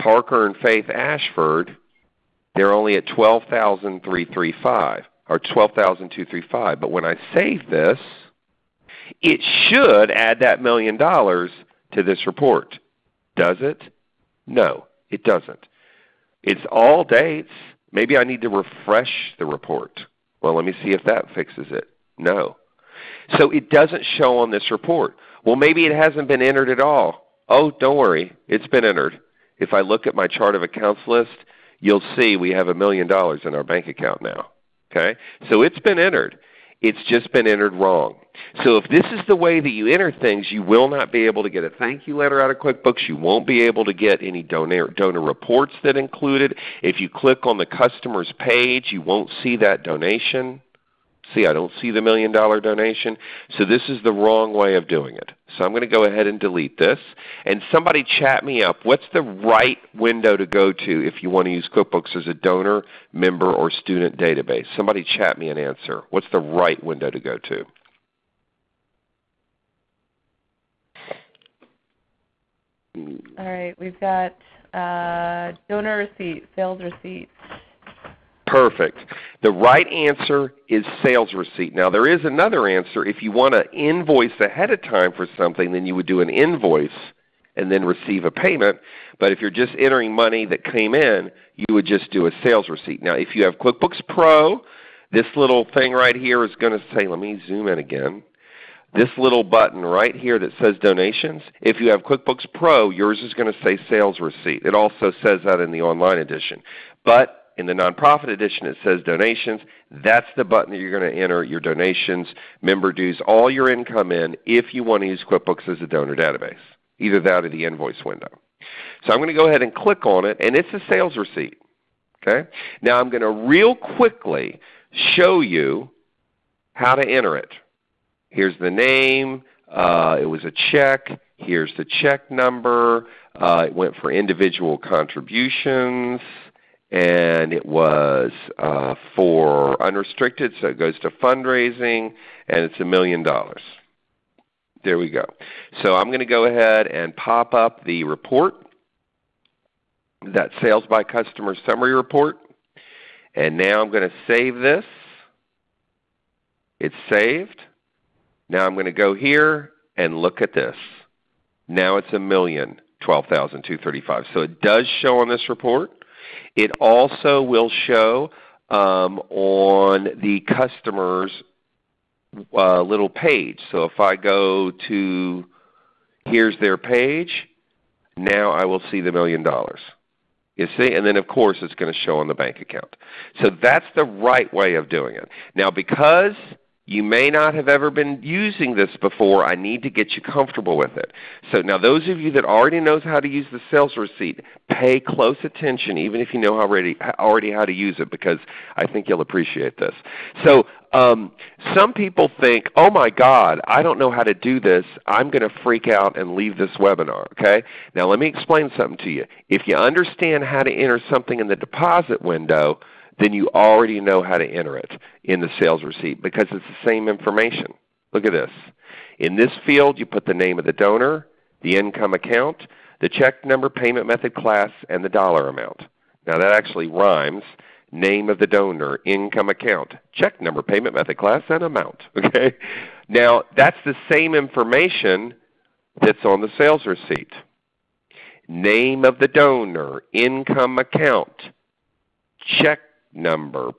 Parker and Faith Ashford, they're only at 12,335 or 12,235. But when I save this, it should add that million dollars to this report. Does it? No, it doesn't. It's all dates. Maybe I need to refresh the report. Well, let me see if that fixes it. No. So it doesn't show on this report. Well, maybe it hasn't been entered at all. Oh, don't worry. It's been entered. If I look at my chart of accounts list, you'll see we have a million dollars in our bank account now. Okay? So it's been entered. It's just been entered wrong. So if this is the way that you enter things, you will not be able to get a thank you letter out of QuickBooks. You won't be able to get any donor, donor reports that include it. If you click on the customer's page, you won't see that donation. See, I don't see the million dollar donation. So this is the wrong way of doing it. So I'm going to go ahead and delete this. And somebody chat me up. What's the right window to go to if you want to use QuickBooks as a donor, member, or student database? Somebody chat me an answer. What's the right window to go to? All right, we've got uh, donor receipt, sales receipt. Perfect. The right answer is sales receipt. Now there is another answer. If you want to invoice ahead of time for something, then you would do an invoice and then receive a payment. But if you're just entering money that came in, you would just do a sales receipt. Now if you have QuickBooks Pro, this little thing right here is going to say, let me zoom in again this little button right here that says donations, if you have QuickBooks Pro, yours is going to say sales receipt. It also says that in the online edition. But in the nonprofit edition it says donations. That's the button that you're going to enter your donations, member dues, all your income in if you want to use QuickBooks as a donor database. Either that or the invoice window. So I'm going to go ahead and click on it and it's a sales receipt. Okay? Now I'm going to real quickly show you how to enter it. Here's the name. Uh, it was a check. Here's the check number. Uh, it went for individual contributions. And it was uh, for unrestricted, so it goes to fundraising, and it's a million dollars. There we go. So I'm going to go ahead and pop up the report, that sales by customer summary report. And now I'm going to save this. It's saved. Now I'm going to go here and look at this. Now it's a million, 12,235. So it does show on this report. It also will show um, on the customer's uh, little page. So if I go to here's their page, now I will see the million dollars. You see? And then of course it's going to show on the bank account. So that's the right way of doing it. Now because you may not have ever been using this before. I need to get you comfortable with it. So now those of you that already knows how to use the sales receipt, pay close attention even if you know already, already how to use it because I think you'll appreciate this. So um, some people think, oh my God, I don't know how to do this. I'm going to freak out and leave this webinar. Okay? Now let me explain something to you. If you understand how to enter something in the deposit window, then you already know how to enter it in the sales receipt because it's the same information. Look at this. In this field you put the name of the donor, the income account, the check number, payment method class, and the dollar amount. Now that actually rhymes. Name of the donor, income account, check number, payment method class, and amount. Okay? Now that's the same information that's on the sales receipt. Name of the donor, income account, check number,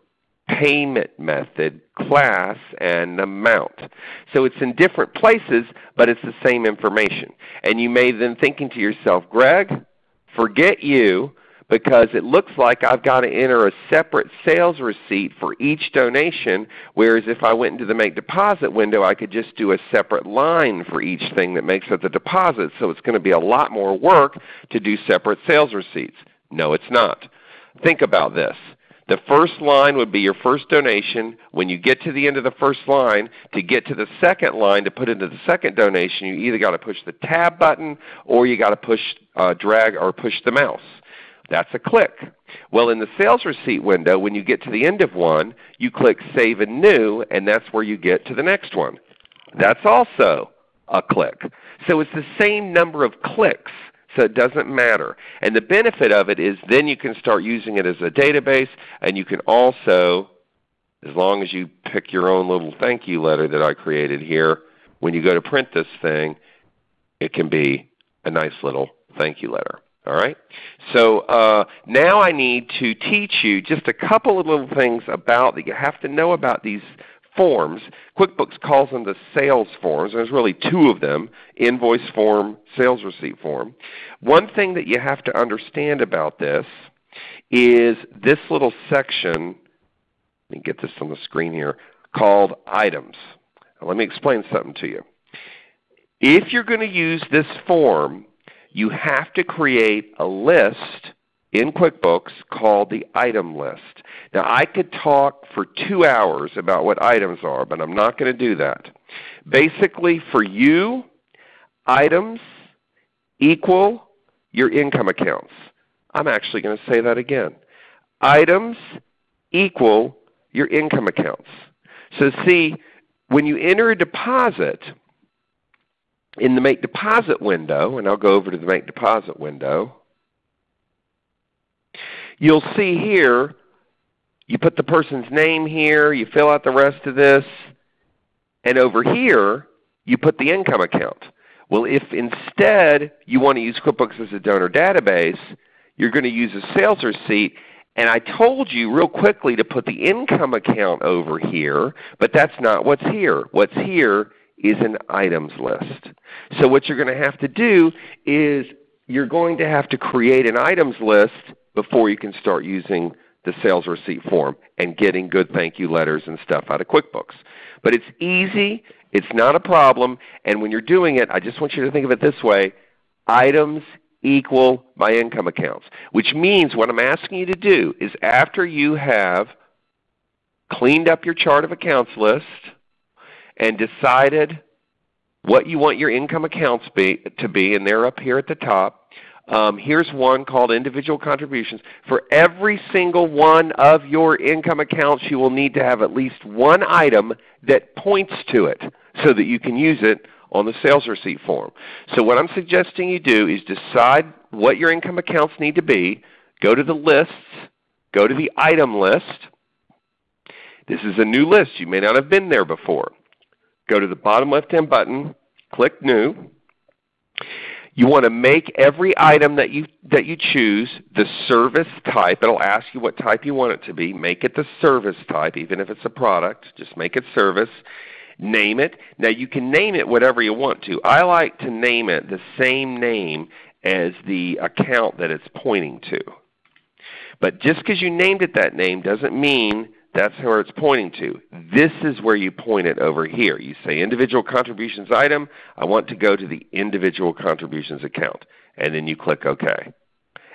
payment method, class, and amount. So it's in different places, but it's the same information. And you may then thinking to yourself, Greg, forget you because it looks like I've got to enter a separate sales receipt for each donation, whereas if I went into the Make Deposit window, I could just do a separate line for each thing that makes up the deposit. So it's going to be a lot more work to do separate sales receipts. No, it's not. Think about this. The first line would be your first donation. When you get to the end of the first line, to get to the second line to put into the second donation, you either got to push the tab button or you got to push uh, drag or push the mouse. That's a click. Well, in the sales receipt window, when you get to the end of one, you click Save and New, and that's where you get to the next one. That's also a click. So it's the same number of clicks so it doesn't matter. And the benefit of it is then you can start using it as a database and you can also, as long as you pick your own little thank you letter that I created here, when you go to print this thing, it can be a nice little thank you letter. All right? So uh, now I need to teach you just a couple of little things about that you have to know about these forms. QuickBooks calls them the sales forms. There's really two of them, invoice form, sales receipt form. One thing that you have to understand about this is this little section, let me get this on the screen here, called items. Now, let me explain something to you. If you're going to use this form, you have to create a list in QuickBooks called the item list. Now I could talk for two hours about what items are, but I'm not going to do that. Basically for you, items equal your income accounts. I'm actually going to say that again. Items equal your income accounts. So see, when you enter a deposit, in the Make Deposit window, and I'll go over to the Make Deposit window, You'll see here, you put the person's name here, you fill out the rest of this, and over here you put the income account. Well, if instead you want to use QuickBooks as a donor database, you're going to use a sales receipt. And I told you real quickly to put the income account over here, but that's not what's here. What's here is an items list. So what you're going to have to do is you're going to have to create an items list before you can start using the sales receipt form and getting good thank you letters and stuff out of QuickBooks. But it's easy. It's not a problem. And when you're doing it, I just want you to think of it this way. Items equal my income accounts, which means what I'm asking you to do is after you have cleaned up your chart of accounts list and decided what you want your income accounts be, to be, and they're up here at the top, um, here's one called individual contributions. For every single one of your income accounts, you will need to have at least one item that points to it so that you can use it on the sales receipt form. So what I'm suggesting you do is decide what your income accounts need to be. Go to the lists. Go to the item list. This is a new list. You may not have been there before. Go to the bottom left-hand button. Click New. You want to make every item that you, that you choose the service type. It will ask you what type you want it to be. Make it the service type, even if it's a product. Just make it service. Name it. Now you can name it whatever you want to. I like to name it the same name as the account that it's pointing to. But just because you named it that name doesn't mean That's where it's pointing to. This is where you point it over here. You say individual contributions item. I want to go to the individual contributions account. And then you click OK.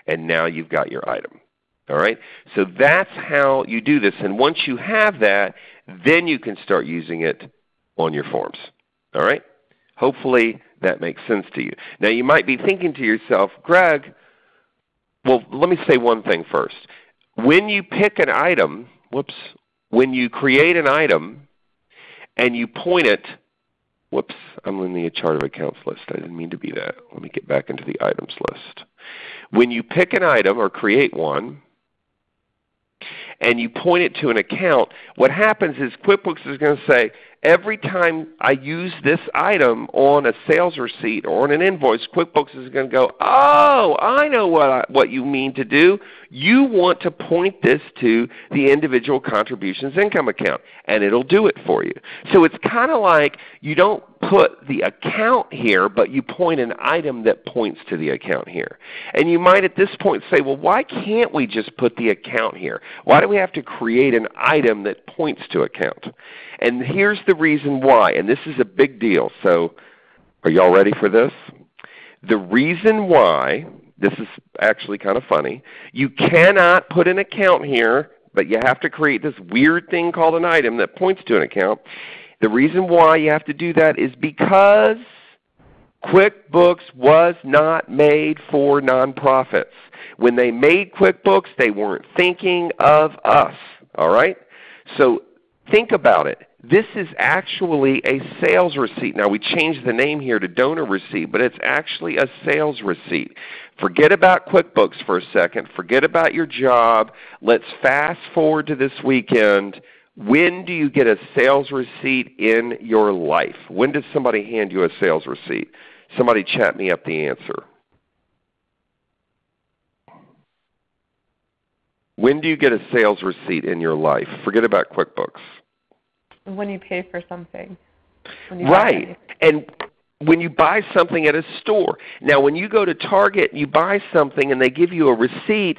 And now you've got your item. All right? So that's how you do this. And once you have that, then you can start using it on your forms. All right? Hopefully that makes sense to you. Now you might be thinking to yourself, Greg, well, let me say one thing first. When you pick an item, whoops, when you create an item and you point it, whoops, I'm in the chart of accounts list. I didn't mean to be that. Let me get back into the items list. When you pick an item or create one, and you point it to an account, what happens is QuickBooks is going to say, every time I use this item on a sales receipt or on an invoice, QuickBooks is going to go, oh, I know what, I, what you mean to do. You want to point this to the individual contributions income account, and it'll do it for you. So it's kind of like you don't put the account here, but you point an item that points to the account here. And you might at this point say, well, why can't we just put the account here? Why do we have to create an item that points to account? And here's the reason why, and this is a big deal. So are y'all ready for this? The reason why, this is actually kind of funny, you cannot put an account here, but you have to create this weird thing called an item that points to an account. The reason why you have to do that is because QuickBooks was not made for nonprofits. When they made QuickBooks, they weren't thinking of us. All right? So think about it. This is actually a sales receipt. Now we changed the name here to donor receipt, but it's actually a sales receipt. Forget about QuickBooks for a second. Forget about your job. Let's fast forward to this weekend. When do you get a sales receipt in your life? When does somebody hand you a sales receipt? Somebody chat me up the answer. When do you get a sales receipt in your life? Forget about QuickBooks. When you pay for something. right. And when you buy something at a store. Now when you go to Target and you buy something and they give you a receipt,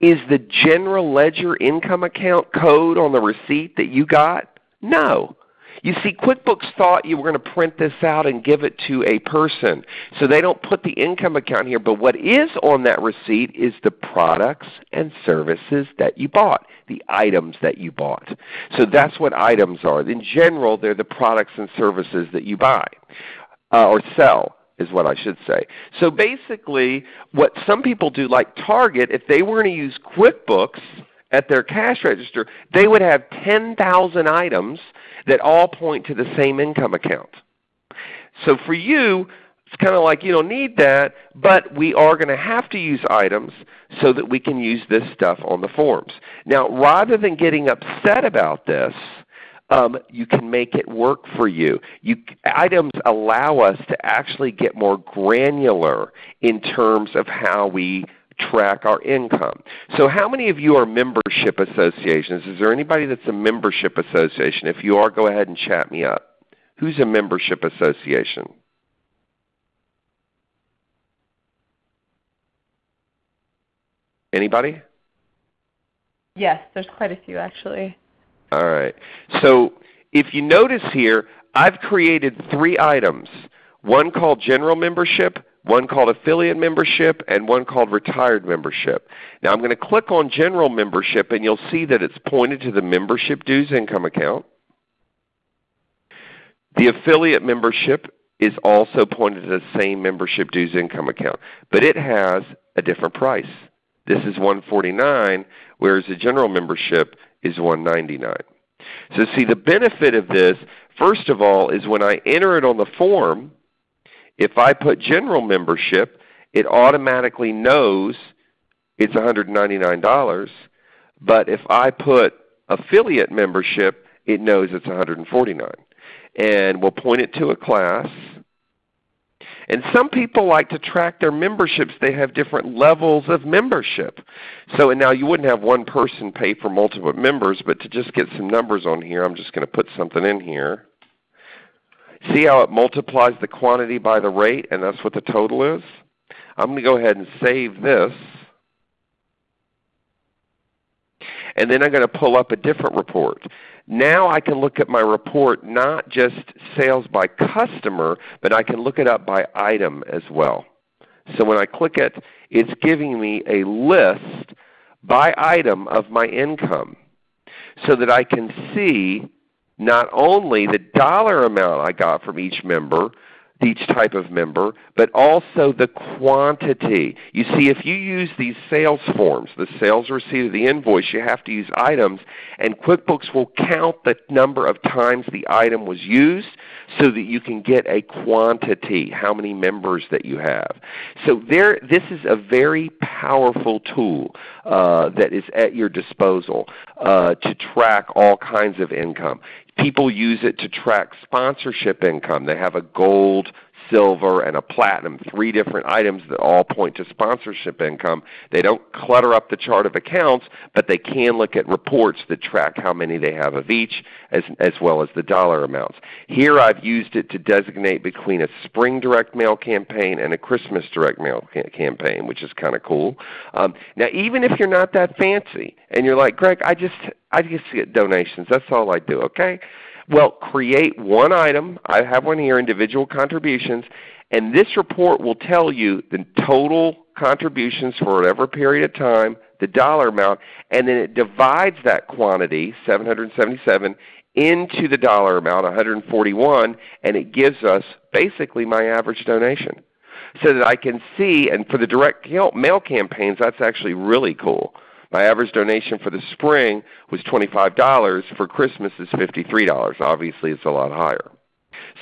is the general ledger income account code on the receipt that you got? No. You see, QuickBooks thought you were going to print this out and give it to a person. So they don't put the income account here. But what is on that receipt is the products and services that you bought, the items that you bought. So that's what items are. In general, they're the products and services that you buy uh, or sell is what I should say. So basically, what some people do, like Target, if they were going to use QuickBooks at their cash register, they would have 10,000 items that all point to the same income account. So for you, it's kind of like you don't need that, but we are going to have to use items so that we can use this stuff on the forms. Now rather than getting upset about this, um, you can make it work for you. you. Items allow us to actually get more granular in terms of how we track our income. So how many of you are membership associations? Is there anybody that's a membership association? If you are, go ahead and chat me up. Who's a membership association? Anybody? Yes, there's quite a few actually. All right. So if you notice here, I've created three items. One called General Membership, one called Affiliate Membership, and one called Retired Membership. Now I'm going to click on General Membership and you'll see that it's pointed to the Membership Dues Income Account. The Affiliate Membership is also pointed to the same Membership Dues Income Account, but it has a different price. This is 149 whereas the General Membership is 199 So see the benefit of this, first of all, is when I enter it on the form, if I put general membership, it automatically knows it's $199. But if I put affiliate membership, it knows it's $149, And we'll point it to a class and some people like to track their memberships. They have different levels of membership. So and now you wouldn't have one person pay for multiple members, but to just get some numbers on here, I'm just going to put something in here. See how it multiplies the quantity by the rate, and that's what the total is? I'm going to go ahead and save this. and then I'm going to pull up a different report. Now I can look at my report not just sales by customer, but I can look it up by item as well. So when I click it, it's giving me a list by item of my income so that I can see not only the dollar amount I got from each member, each type of member, but also the quantity. You see, if you use these sales forms, the sales receipt of the invoice, you have to use items, and QuickBooks will count the number of times the item was used so that you can get a quantity, how many members that you have. So there, this is a very powerful tool uh, that is at your disposal uh, to track all kinds of income. People use it to track sponsorship income. They have a gold silver, and a platinum, three different items that all point to sponsorship income. They don't clutter up the chart of accounts, but they can look at reports that track how many they have of each as, as well as the dollar amounts. Here I've used it to designate between a spring direct mail campaign and a Christmas direct mail ca campaign, which is kind of cool. Um, now even if you're not that fancy and you're like, Greg, I just, I just get donations. That's all I do, okay? Well, create one item. I have one here, individual contributions, and this report will tell you the total contributions for whatever period of time, the dollar amount, and then it divides that quantity, 777, into the dollar amount, 141, and it gives us basically my average donation. So that I can see, and for the direct mail campaigns, that's actually really cool. My average donation for the spring was $25. For Christmas is $53. Obviously it's a lot higher.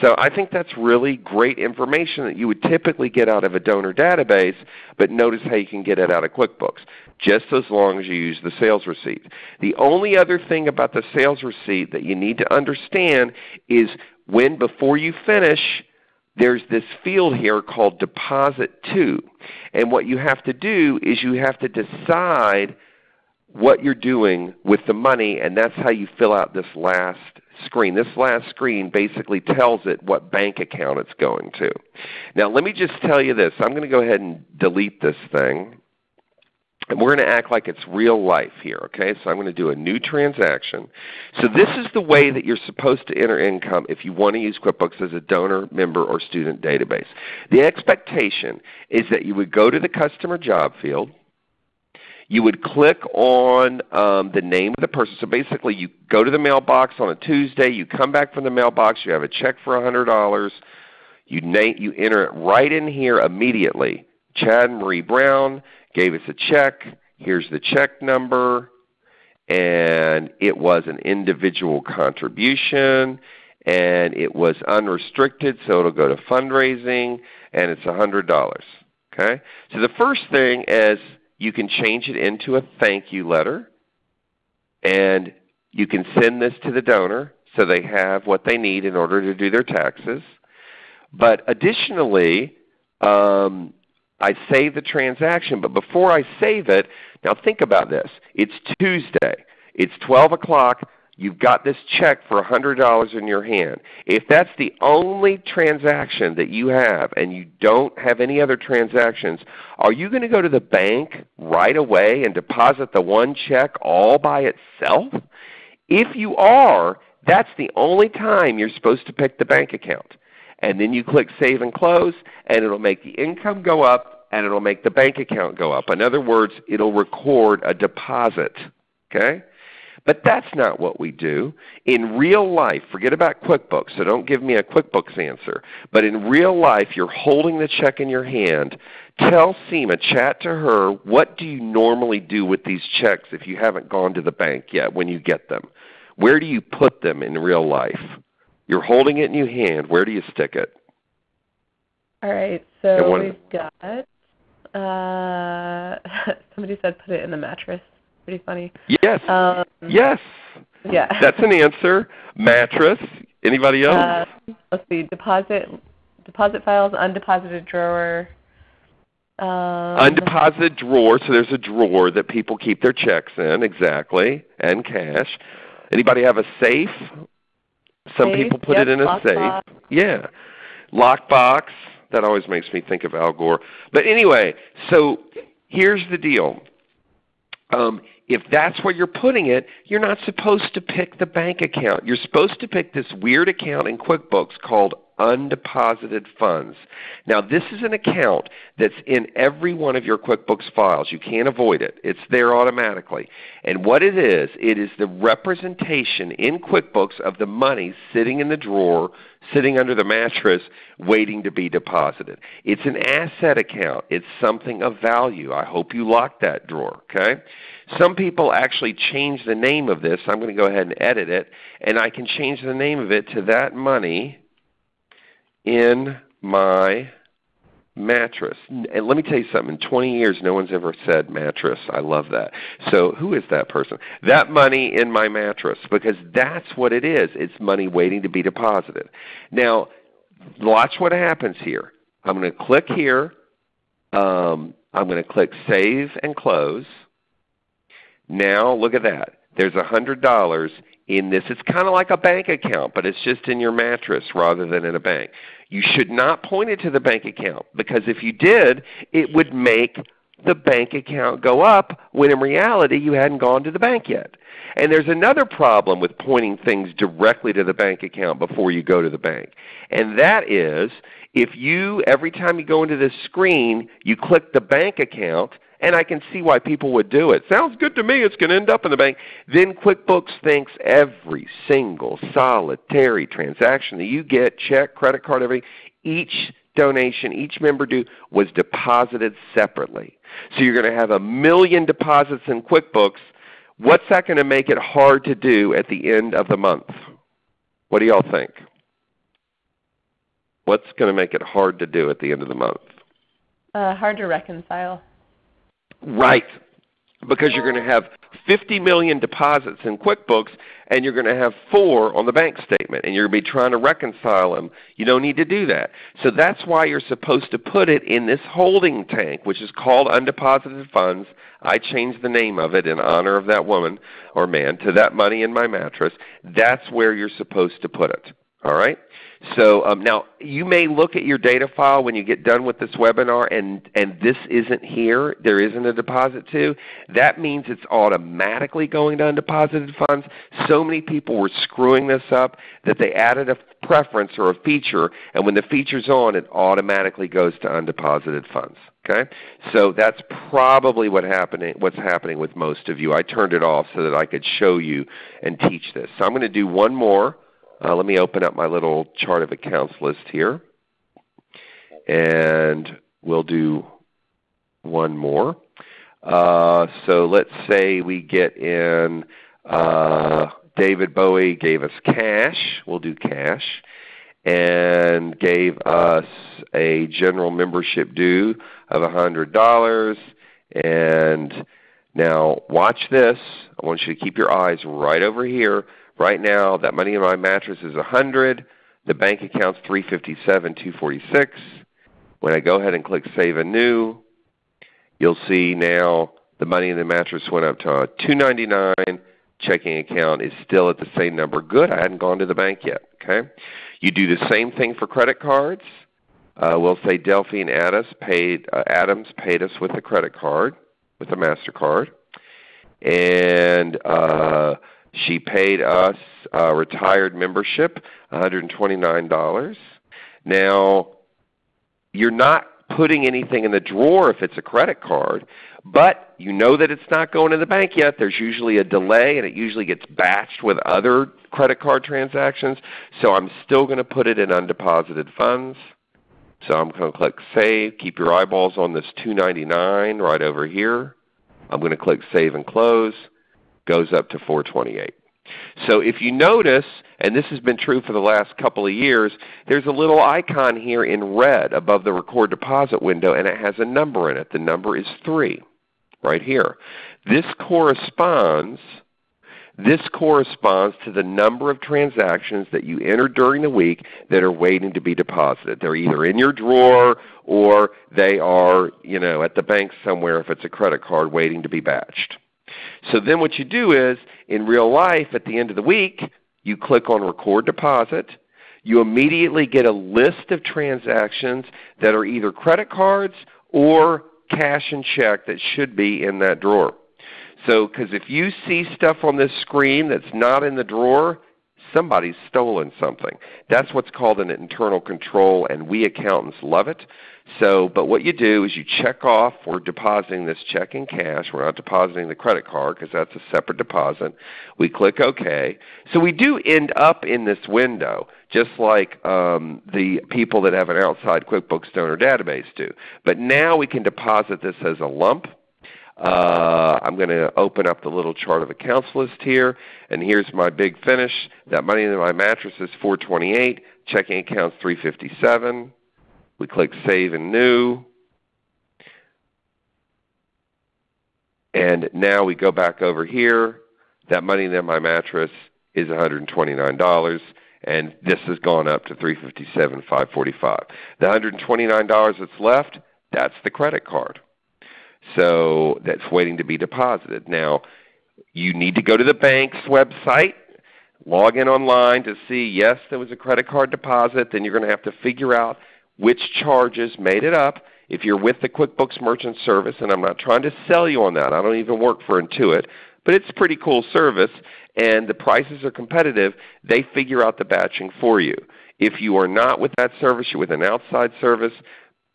So I think that's really great information that you would typically get out of a donor database, but notice how you can get it out of QuickBooks, just as long as you use the sales receipt. The only other thing about the sales receipt that you need to understand is when before you finish, there's this field here called Deposit To. And what you have to do is you have to decide what you're doing with the money, and that's how you fill out this last screen. This last screen basically tells it what bank account it's going to. Now let me just tell you this. I'm going to go ahead and delete this thing. And we're going to act like it's real life here. Okay? So I'm going to do a new transaction. So this is the way that you're supposed to enter income if you want to use QuickBooks as a donor, member, or student database. The expectation is that you would go to the customer job field, you would click on um, the name of the person. So basically you go to the mailbox on a Tuesday, you come back from the mailbox, you have a check for $100, you, name, you enter it right in here immediately. Chad Marie Brown gave us a check. Here's the check number. And it was an individual contribution. And it was unrestricted, so it will go to fundraising. And it's $100. Okay? So the first thing is you can change it into a thank you letter, and you can send this to the donor so they have what they need in order to do their taxes. But additionally, um, I save the transaction, but before I save it, now think about this. It's Tuesday. It's 12 o'clock. You've got this check for $100 in your hand. If that's the only transaction that you have and you don't have any other transactions, are you going to go to the bank right away and deposit the one check all by itself? If you are, that's the only time you're supposed to pick the bank account. And then you click Save and Close, and it will make the income go up and it will make the bank account go up. In other words, it will record a deposit. Okay? But that's not what we do. In real life, forget about QuickBooks, so don't give me a QuickBooks answer. But in real life, you're holding the check in your hand. Tell Seema, chat to her, what do you normally do with these checks if you haven't gone to the bank yet when you get them? Where do you put them in real life? You're holding it in your hand. Where do you stick it? All right, so we've got, uh, somebody said put it in the mattress pretty funny. Yes. Um, yes. Yeah. That's an answer. Mattress. Anybody else? Uh, let's see. Deposit deposit files, undeposited drawer. Um, undeposited drawer. So there's a drawer that people keep their checks in, exactly, and cash. Anybody have a safe? Some safe, people put yep, it in a safe. Box. Yeah. Lockbox. That always makes me think of Al Gore. But anyway, so here's the deal um, if that's where you're putting it, you're not supposed to pick the bank account. You're supposed to pick this weird account in QuickBooks called undeposited funds. Now this is an account that's in every one of your QuickBooks files. You can't avoid it. It's there automatically. And what it is, it is the representation in QuickBooks of the money sitting in the drawer, sitting under the mattress, waiting to be deposited. It's an asset account. It's something of value. I hope you lock that drawer. Okay? Some people actually change the name of this. I'm going to go ahead and edit it, and I can change the name of it to that money in my mattress. And let me tell you something. In 20 years, no one's ever said mattress. I love that. So who is that person? That money in my mattress because that's what it is. It's money waiting to be deposited. Now, watch what happens here. I'm going to click here. Um, I'm going to click Save and Close. Now look at that. There's $100 in this. It's kind of like a bank account, but it's just in your mattress rather than in a bank. You should not point it to the bank account because if you did, it would make the bank account go up when in reality you hadn't gone to the bank yet. And there's another problem with pointing things directly to the bank account before you go to the bank. And that is if you, every time you go into this screen, you click the bank account, and I can see why people would do it. Sounds good to me. It's going to end up in the bank. Then QuickBooks thinks every single solitary transaction that you get, check, credit card, everything, each donation, each member due was deposited separately. So you're going to have a million deposits in QuickBooks. What's that going to make it hard to do at the end of the month? What do y'all think? What's going to make it hard to do at the end of the month? Uh, hard to reconcile. Right. Because you're going to have 50 million deposits in QuickBooks and you're going to have 4 on the bank statement and you're going to be trying to reconcile them. You don't need to do that. So that's why you're supposed to put it in this holding tank which is called undeposited funds. I changed the name of it in honor of that woman or man to that money in my mattress. That's where you're supposed to put it. All right? So um, now you may look at your data file when you get done with this webinar and, and this isn't here, there isn't a deposit to. That means it's automatically going to undeposited funds. So many people were screwing this up that they added a preference or a feature and when the feature's on it automatically goes to undeposited funds. Okay? So that's probably what happening, what's happening with most of you. I turned it off so that I could show you and teach this. So I'm going to do one more. Uh, let me open up my little chart of accounts list here. And we'll do one more. Uh, so let's say we get in uh, David Bowie gave us cash. We'll do cash. And gave us a general membership due of $100. And now watch this. I want you to keep your eyes right over here. Right now, that money in my mattress is 100. The bank account's 357, 246. When I go ahead and click Save and New, you'll see now the money in the mattress went up to 299. Checking account is still at the same number. Good. I hadn't gone to the bank yet. Okay. You do the same thing for credit cards. Uh, we'll say Delphine Adams paid, uh, Adams paid us with a credit card, with a MasterCard. And uh, she paid us a retired membership, $129. Now, you're not putting anything in the drawer if it's a credit card, but you know that it's not going to the bank yet. There's usually a delay and it usually gets batched with other credit card transactions. So I'm still going to put it in undeposited funds. So I'm going to click Save. Keep your eyeballs on this 299 right over here. I'm going to click Save and Close goes up to 428. So if you notice, and this has been true for the last couple of years, there's a little icon here in red above the record deposit window and it has a number in it. The number is 3 right here. This corresponds this corresponds to the number of transactions that you entered during the week that are waiting to be deposited. They're either in your drawer or they are you know, at the bank somewhere if it's a credit card waiting to be batched. So then what you do is, in real life, at the end of the week, you click on Record Deposit. You immediately get a list of transactions that are either credit cards or cash and check that should be in that drawer. So because if you see stuff on this screen that's not in the drawer, somebody's stolen something. That's what's called an internal control, and we accountants love it. So, but what you do is you check off, we're depositing this check in cash. We're not depositing the credit card because that's a separate deposit. We click OK. So we do end up in this window, just like um, the people that have an outside QuickBooks donor database do. But now we can deposit this as a lump. Uh, I'm going to open up the little chart of accounts list here, and here's my big finish. That money in my mattress is 428. Checking accounts 357. We click Save and New. And now we go back over here. That money in my mattress is $129 and this has gone up to 357 545 The $129 that's left, that's the credit card. So that's waiting to be deposited. Now, you need to go to the bank's website, log in online to see, yes, there was a credit card deposit. Then you're going to have to figure out which charges made it up. If you're with the QuickBooks Merchant Service, and I'm not trying to sell you on that. I don't even work for Intuit. But it's a pretty cool service, and the prices are competitive. They figure out the batching for you. If you are not with that service, you're with an outside service,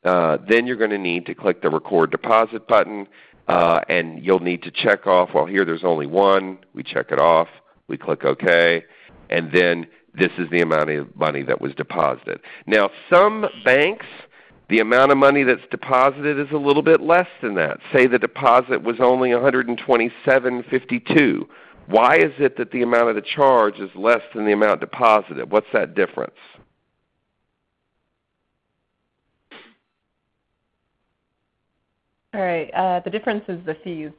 uh, then you're going to need to click the Record Deposit button, uh, and you'll need to check off, well here there's only one. We check it off. We click OK. And then this is the amount of money that was deposited. Now some banks, the amount of money that's deposited is a little bit less than that. Say the deposit was only 127.52. Why is it that the amount of the charge is less than the amount deposited? What's that difference? All right. Uh, the difference is the fees.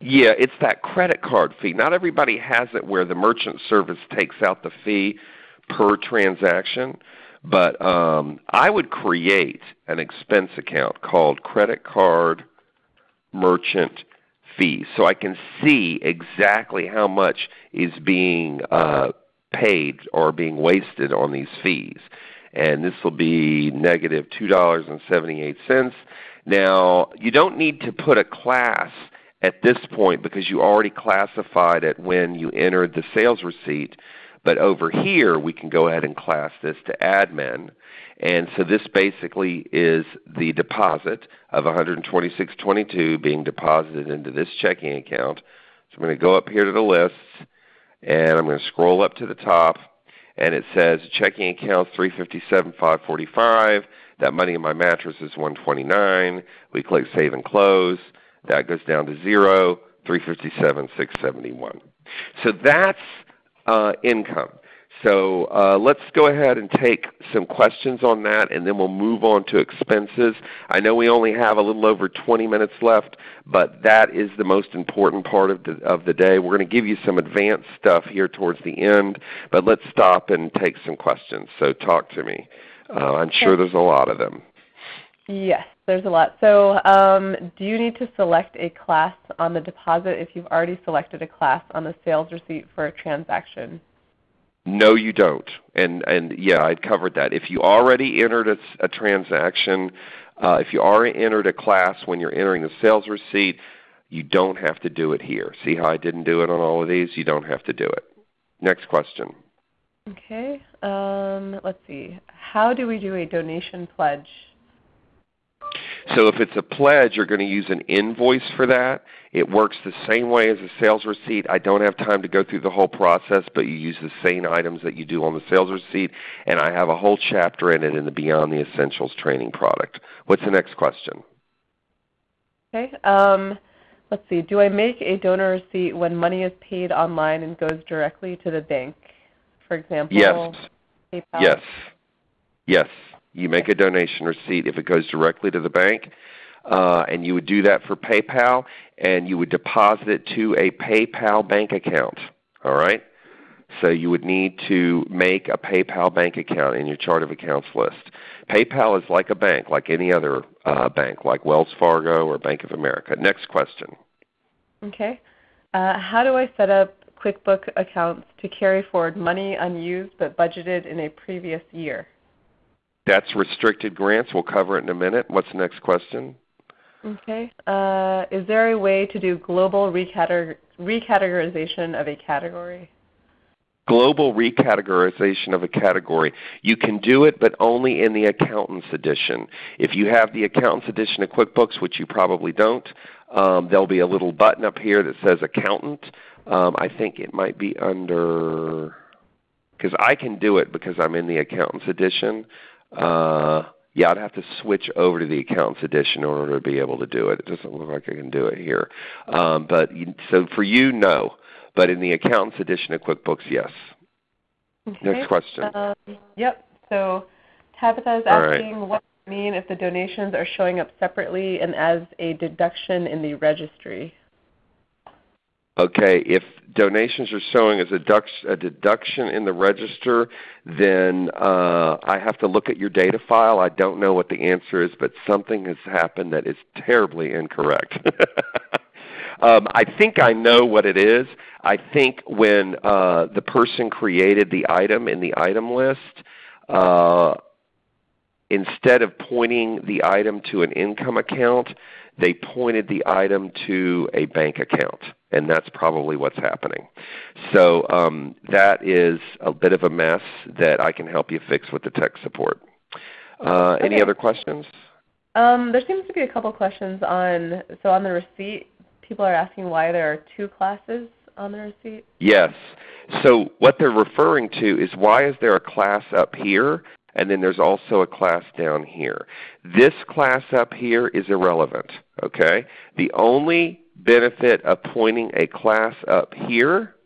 Yeah, it's that credit card fee. Not everybody has it where the merchant service takes out the fee per transaction. But um, I would create an expense account called credit card merchant Fees so I can see exactly how much is being uh, paid or being wasted on these fees. And this will be negative $2.78 now, you don't need to put a class at this point because you already classified it when you entered the sales receipt. But over here, we can go ahead and class this to admin. And so this basically is the deposit of 126.22 being deposited into this checking account. So I'm going to go up here to the lists, and I'm going to scroll up to the top, and it says checking accounts 357.545. That money in my mattress is 129. We click Save and Close. That goes down to 0, 357, 671. So that's uh, income. So uh, let's go ahead and take some questions on that, and then we'll move on to expenses. I know we only have a little over 20 minutes left, but that is the most important part of the, of the day. We're going to give you some advanced stuff here towards the end, but let's stop and take some questions. So talk to me. Uh, I'm sure there's a lot of them. Yes, there's a lot. So um, do you need to select a class on the deposit if you've already selected a class on the sales receipt for a transaction? No, you don't. And, and yeah, I covered that. If you already entered a, a transaction, uh, if you already entered a class when you're entering the sales receipt, you don't have to do it here. See how I didn't do it on all of these? You don't have to do it. Next question. Okay. Um, let's see. How do we do a donation pledge? So if it's a pledge, you're going to use an invoice for that. It works the same way as a sales receipt. I don't have time to go through the whole process, but you use the same items that you do on the sales receipt, and I have a whole chapter in it in the Beyond the Essentials training product. What's the next question? Okay. Um, let's see. Do I make a donor receipt when money is paid online and goes directly to the bank? For example? Yes. PayPal? Yes. Yes. You make a donation receipt if it goes directly to the bank. Uh, and you would do that for PayPal, and you would deposit it to a PayPal bank account. All right? So you would need to make a PayPal bank account in your chart of accounts list. PayPal is like a bank, like any other uh, bank, like Wells Fargo or Bank of America. Next question. Okay. Uh, how do I set up QuickBook accounts to carry forward money unused but budgeted in a previous year? That's restricted grants. We'll cover it in a minute. What's the next question? Okay. Uh, is there a way to do global recategorization of a category? global recategorization of a category. You can do it, but only in the Accountants Edition. If you have the Accountants Edition of QuickBooks, which you probably don't, um, there'll be a little button up here that says Accountant. Um, I think it might be under, because I can do it because I'm in the Accountants Edition. Uh, yeah, I'd have to switch over to the Accountants Edition in order to be able to do it. It doesn't look like I can do it here. Um, but so for you, no. But in the Accountants Edition of QuickBooks, yes. Okay. Next question. Um, yep. So Tabitha is asking right. what does it mean if the donations are showing up separately and as a deduction in the registry? Okay, if donations are showing as a, a deduction in the register, then uh, I have to look at your data file. I don't know what the answer is, but something has happened that is terribly incorrect. Um, I think I know what it is. I think when uh, the person created the item in the item list, uh, instead of pointing the item to an income account, they pointed the item to a bank account, and that's probably what's happening. So um, that is a bit of a mess that I can help you fix with the tech support. Uh, okay. Any other questions? Um, there seems to be a couple questions on so on the receipt people are asking why there are two classes on the receipt? Yes. So what they're referring to is why is there a class up here and then there's also a class down here. This class up here is irrelevant. Okay? The only benefit of pointing a class up here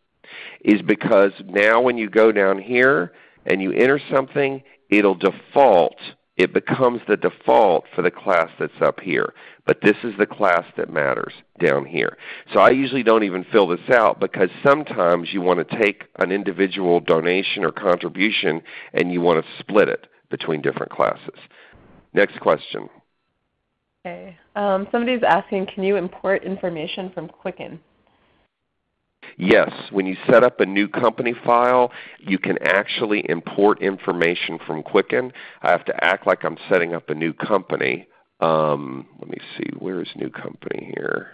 is because now when you go down here and you enter something, it'll default it becomes the default for the class that's up here. But this is the class that matters down here. So I usually don't even fill this out because sometimes you want to take an individual donation or contribution and you want to split it between different classes. Next question. Okay. Um, somebody's asking, can you import information from Quicken? Yes, when you set up a new company file, you can actually import information from Quicken. I have to act like I'm setting up a new company. Um, let me see, where is new company here?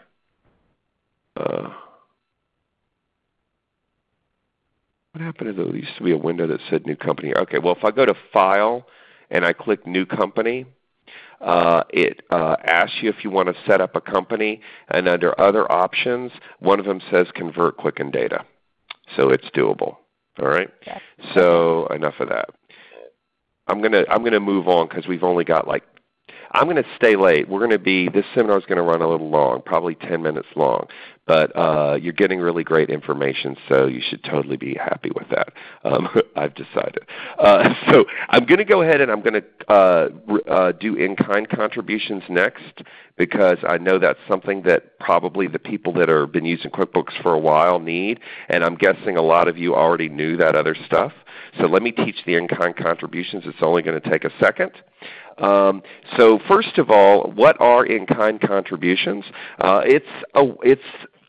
Uh, what happened to those? There used to be a window that said new company. Okay, well if I go to File and I click New Company, uh, it uh, asks you if you want to set up a company, and under other options, one of them says convert Quicken data. So it's doable. All right. So enough of that. I'm gonna I'm gonna move on because we've only got like I'm going to stay late. We're going to be this seminar is going to run a little long, probably 10 minutes long. But uh, you're getting really great information, so you should totally be happy with that. Um, I've decided. Uh, so I'm going to go ahead and I'm going to uh, uh, do in-kind contributions next because I know that's something that probably the people that have been using QuickBooks for a while need, and I'm guessing a lot of you already knew that other stuff. So let me teach the in-kind contributions. It's only going to take a second. Um, so first of all, what are in-kind contributions? Uh, it's, a, it's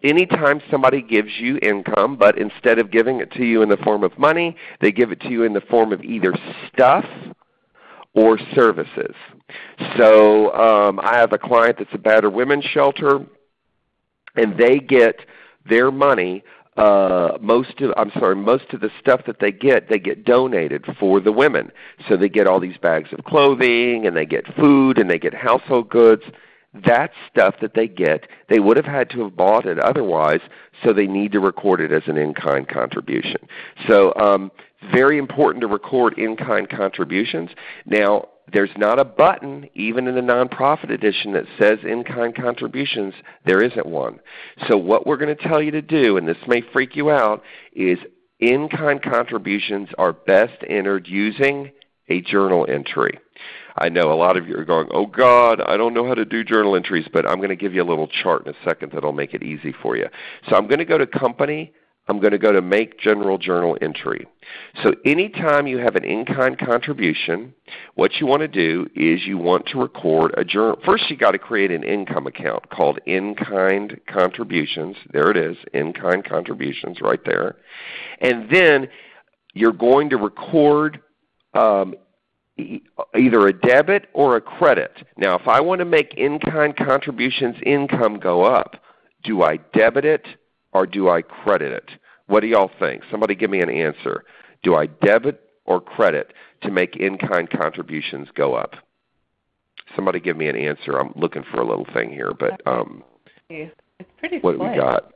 anytime somebody gives you income, but instead of giving it to you in the form of money, they give it to you in the form of either stuff or services. So um, I have a client that's a battered women's shelter, and they get their money uh, most of I'm sorry, most of the stuff that they get, they get donated for the women. So they get all these bags of clothing, and they get food, and they get household goods. That stuff that they get, they would have had to have bought it otherwise, so they need to record it as an in-kind contribution. So um, very important to record in-kind contributions. Now, there's not a button, even in the nonprofit edition, that says in-kind contributions. There isn't one. So what we're going to tell you to do, and this may freak you out, is in-kind contributions are best entered using a journal entry. I know a lot of you are going, oh God, I don't know how to do journal entries, but I'm going to give you a little chart in a second that will make it easy for you. So I'm going to go to Company, I'm going to go to Make General Journal Entry. So anytime you have an in-kind contribution, what you want to do is you want to record a journal. First you've got to create an income account called In-Kind Contributions. There it is, In-Kind Contributions right there. And then you're going to record um, either a debit or a credit. Now if I want to make in-kind contributions income go up, do I debit it or do I credit it? What do y'all think? Somebody give me an answer. Do I debit or credit to make in-kind contributions go up? Somebody give me an answer. I'm looking for a little thing here, but um, it's pretty what split. we got?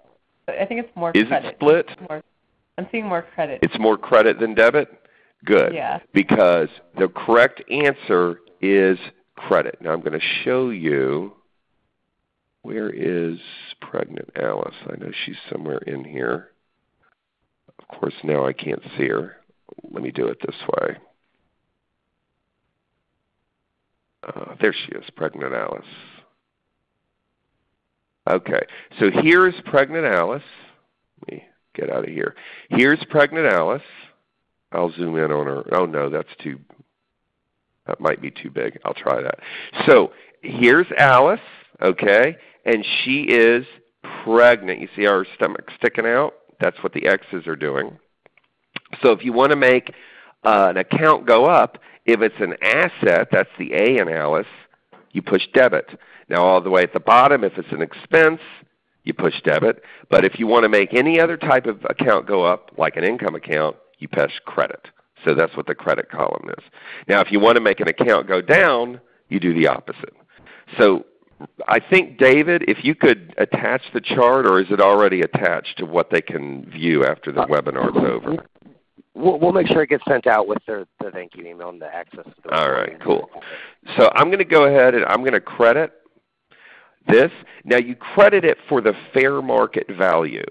I think it's more credit. Is credit. it split? More, I'm seeing more credit. It's more credit than debit? Good. Yeah. Because the correct answer is credit. Now I'm going to show you where is pregnant Alice? I know she's somewhere in here. Of course now I can't see her. Let me do it this way. Uh, there she is, pregnant Alice. Okay, so here's pregnant Alice. Let me get out of here. Here's pregnant Alice. I'll zoom in on her. Oh no, that's too, that might be too big. I'll try that. So here's Alice, okay, and she is pregnant. You see her stomach sticking out? That's what the X's are doing. So if you want to make uh, an account go up, if it's an asset, that's the A in Alice, you push debit. Now all the way at the bottom, if it's an expense, you push debit. But if you want to make any other type of account go up, like an income account, you push credit. So that's what the credit column is. Now if you want to make an account go down, you do the opposite. So I think David, if you could attach the chart, or is it already attached to what they can view after the uh, webinar is over? We'll, we'll make sure it gets sent out with the, the thank you email and the access. To the All right, cool. So I'm going to go ahead and I'm going to credit this. Now you credit it for the fair market value.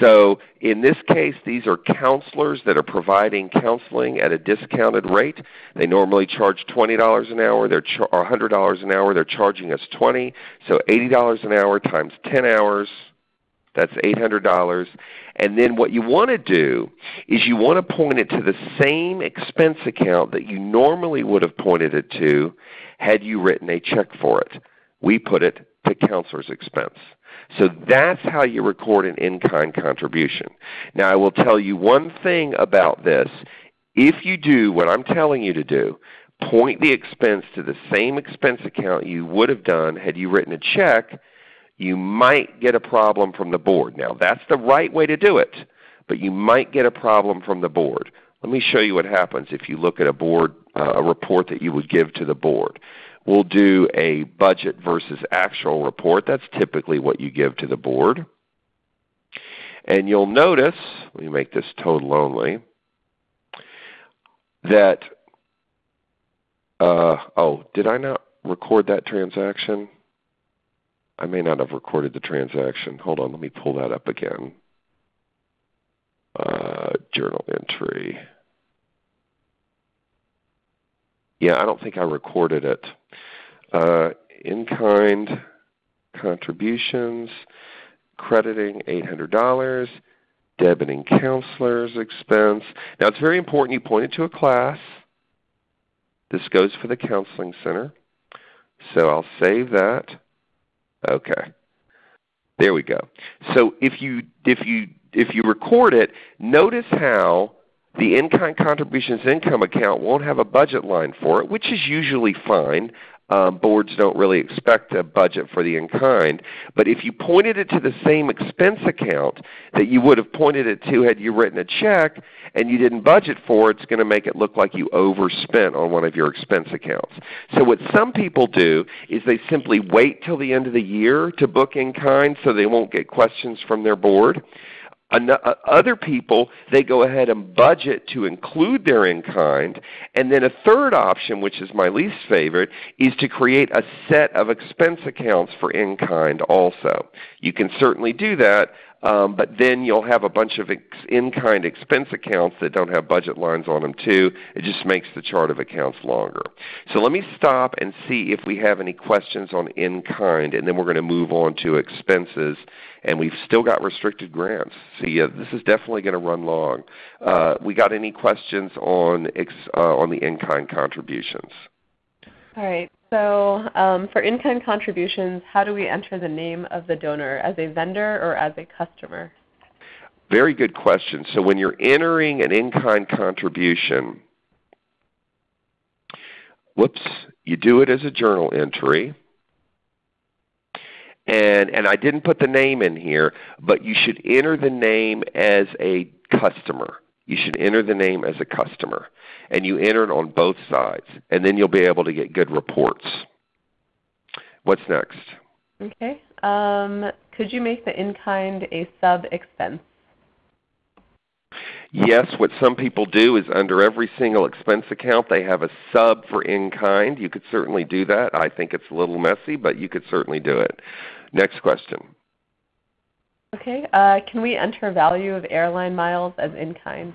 So in this case, these are counselors that are providing counseling at a discounted rate. They normally charge $20 an hour they're or $100 an hour. They're charging us 20 So $80 an hour times 10 hours, that's $800. And then what you want to do is you want to point it to the same expense account that you normally would have pointed it to had you written a check for it. We put it to counselor's expense. So that's how you record an in-kind contribution. Now I will tell you one thing about this. If you do what I'm telling you to do, point the expense to the same expense account you would have done had you written a check, you might get a problem from the board. Now that's the right way to do it, but you might get a problem from the board. Let me show you what happens if you look at a board, uh, a report that you would give to the board. We'll do a budget versus actual report. That's typically what you give to the board. And you'll notice, let me make this total only, that, uh, oh, did I not record that transaction? I may not have recorded the transaction. Hold on, let me pull that up again. Uh, journal entry. Yeah, I don't think I recorded it. Uh, in-kind contributions, crediting $800, debiting counselor's expense. Now it's very important you point it to a class. This goes for the counseling center. So I'll save that. Okay. There we go. So if you if you if you record it, notice how the in-kind contributions income account won't have a budget line for it, which is usually fine. Um, boards don't really expect a budget for the in-kind. But if you pointed it to the same expense account that you would have pointed it to had you written a check and you didn't budget for it, it's going to make it look like you overspent on one of your expense accounts. So what some people do is they simply wait till the end of the year to book in-kind so they won't get questions from their board. Uh, other people, they go ahead and budget to include their in-kind. And then a third option, which is my least favorite, is to create a set of expense accounts for in-kind also. You can certainly do that. Um, but then you'll have a bunch of in-kind expense accounts that don't have budget lines on them too. It just makes the chart of accounts longer. So let me stop and see if we have any questions on in-kind, and then we're going to move on to expenses. And we've still got restricted grants. See, uh, this is definitely going to run long. Uh, we got any questions on, uh, on the in-kind contributions? All right. So um, for in-kind contributions, how do we enter the name of the donor, as a vendor or as a customer? Very good question. So when you're entering an in-kind contribution, whoops, you do it as a journal entry. And, and I didn't put the name in here, but you should enter the name as a customer. You should enter the name as a customer. And you enter it on both sides. And then you'll be able to get good reports. What's next? Okay. Um, could you make the in-kind a sub-expense? Yes, what some people do is under every single expense account they have a sub for in-kind. You could certainly do that. I think it's a little messy, but you could certainly do it. Next question. Okay. Uh, can we enter value of airline miles as in-kind?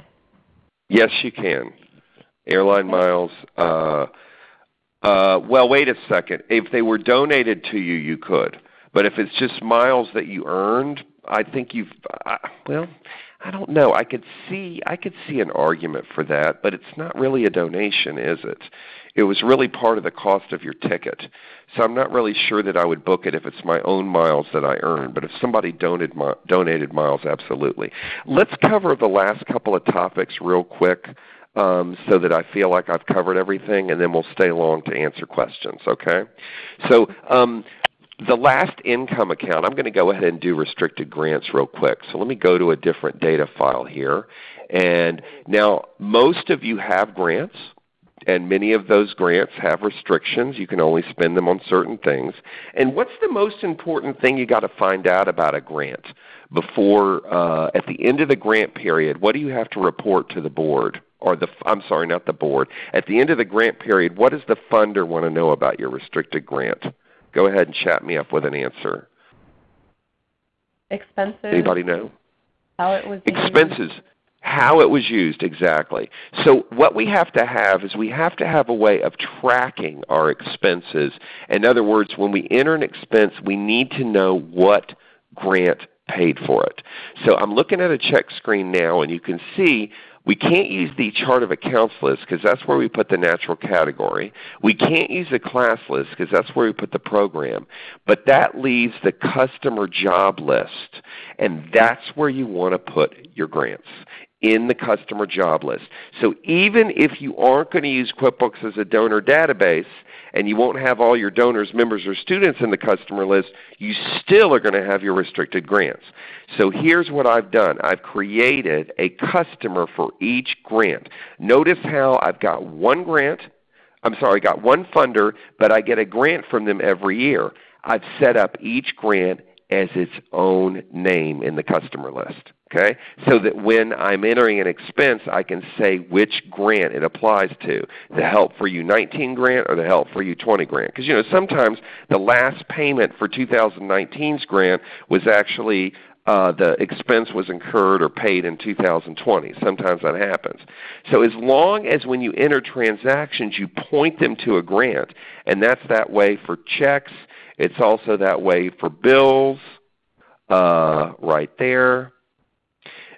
Yes, you can. Airline miles. Uh, uh, well, wait a second. If they were donated to you, you could. But if it's just miles that you earned, I think you've. Uh, well, I don't know. I could see I could see an argument for that, but it's not really a donation, is it? It was really part of the cost of your ticket. So I'm not really sure that I would book it if it's my own miles that I earn. But if somebody donated, donated miles, absolutely. Let's cover the last couple of topics real quick um, so that I feel like I've covered everything, and then we'll stay long to answer questions. Okay? So um, the last income account, I'm going to go ahead and do restricted grants real quick. So let me go to a different data file here. And now most of you have grants, and many of those grants have restrictions. You can only spend them on certain things. And what's the most important thing you got to find out about a grant? Before, uh, at the end of the grant period, what do you have to report to the board? Or the, I'm sorry, not the board. At the end of the grant period, what does the funder want to know about your restricted grant? Go ahead and chat me up with an answer. Expenses. Anybody know? How it was Expenses. How it was used, exactly. So what we have to have is we have to have a way of tracking our expenses. In other words, when we enter an expense, we need to know what grant paid for it. So I'm looking at a check screen now and you can see we can't use the chart of accounts list because that's where we put the natural category. We can't use the class list because that's where we put the program. But that leaves the customer job list, and that's where you want to put your grants in the customer job list. So even if you aren't going to use QuickBooks as a donor database, and you won't have all your donors, members, or students in the customer list, you still are going to have your restricted grants. So here's what I've done. I've created a customer for each grant. Notice how I've got one grant, I'm sorry, I got one funder, but I get a grant from them every year. I've set up each grant as its own name in the customer list. Okay? So that when I'm entering an expense, I can say which grant it applies to, the Help for You 19 grant or the Help for You 20 grant. Because you know, sometimes the last payment for 2019's grant was actually uh, the expense was incurred or paid in 2020. Sometimes that happens. So as long as when you enter transactions you point them to a grant, and that's that way for checks, it's also that way for bills uh, right there.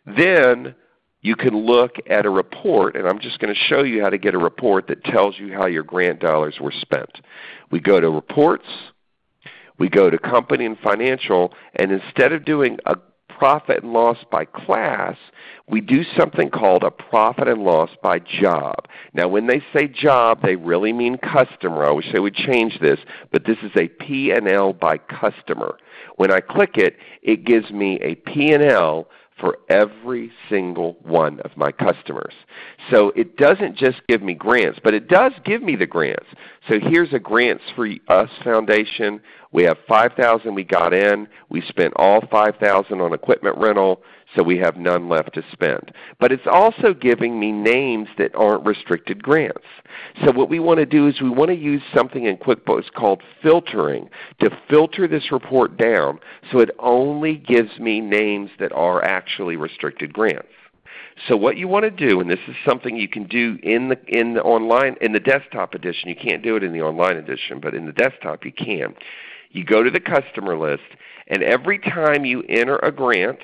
Then you can look at a report, and I'm just going to show you how to get a report that tells you how your grant dollars were spent. We go to Reports, we go to Company and Financial, and instead of doing a profit and loss by class, we do something called a profit and loss by job. Now when they say job, they really mean customer. I wish they would change this, but this is a P&L by customer. When I click it, it gives me a P&L for every single one of my customers. So it doesn't just give me grants, but it does give me the grants. So here's a Grants for Us Foundation. We have 5000 we got in. We spent all 5000 on equipment rental so we have none left to spend. But it's also giving me names that aren't restricted grants. So what we want to do is we want to use something in QuickBooks called filtering to filter this report down so it only gives me names that are actually restricted grants. So what you want to do, and this is something you can do in the in the online in the desktop edition. You can't do it in the online edition, but in the desktop you can. You go to the customer list, and every time you enter a grant,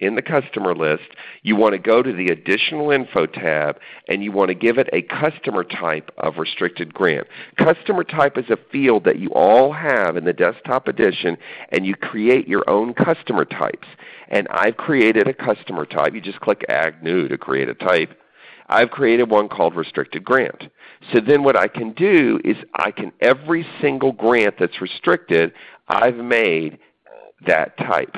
in the customer list, you want to go to the additional info tab and you want to give it a customer type of restricted grant. Customer type is a field that you all have in the desktop edition and you create your own customer types. And I've created a customer type. You just click Add New to create a type. I've created one called restricted grant. So then what I can do is I can every single grant that's restricted, I've made that type.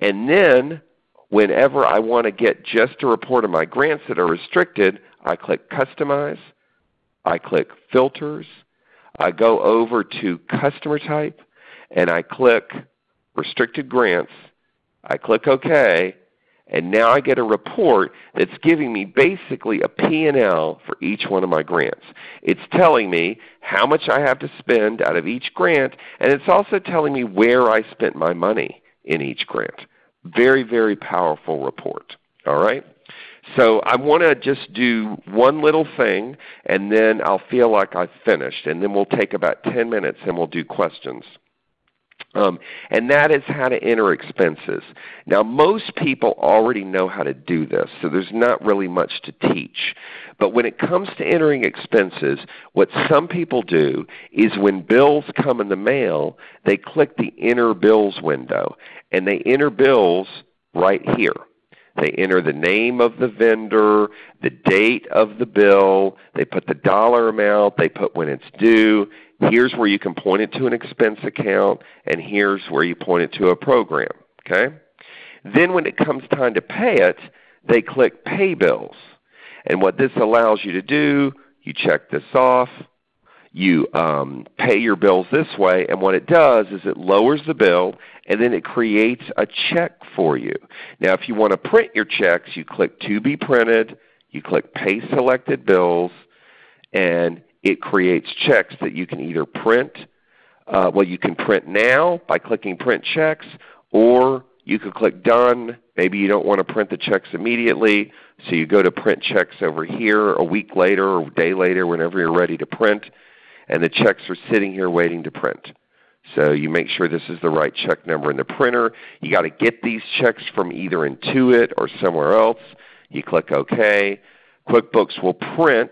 And then whenever I want to get just a report of my grants that are restricted, I click Customize, I click Filters, I go over to Customer Type, and I click Restricted Grants. I click OK, and now I get a report that's giving me basically a P&L for each one of my grants. It's telling me how much I have to spend out of each grant, and it's also telling me where I spent my money in each grant. Very, very powerful report. All right? So I want to just do one little thing, and then I'll feel like I've finished. And then we'll take about 10 minutes and we'll do questions. Um, and that is how to enter expenses. Now most people already know how to do this, so there's not really much to teach. But when it comes to entering expenses, what some people do is when bills come in the mail, they click the Enter Bills window, and they enter bills right here. They enter the name of the vendor, the date of the bill, they put the dollar amount, they put when it's due. Here's where you can point it to an expense account, and here's where you point it to a program. Okay? Then when it comes time to pay it, they click Pay Bills. And what this allows you to do, you check this off, you um, pay your bills this way, and what it does is it lowers the bill and then it creates a check for you. Now if you want to print your checks, you click To Be Printed, you click Pay Selected Bills, and it creates checks that you can either print, uh, well you can print now by clicking Print Checks, or you could click Done. Maybe you don't want to print the checks immediately, so you go to Print Checks over here a week later or a day later whenever you're ready to print and the checks are sitting here waiting to print. So you make sure this is the right check number in the printer. you got to get these checks from either Intuit or somewhere else. You click OK. QuickBooks will print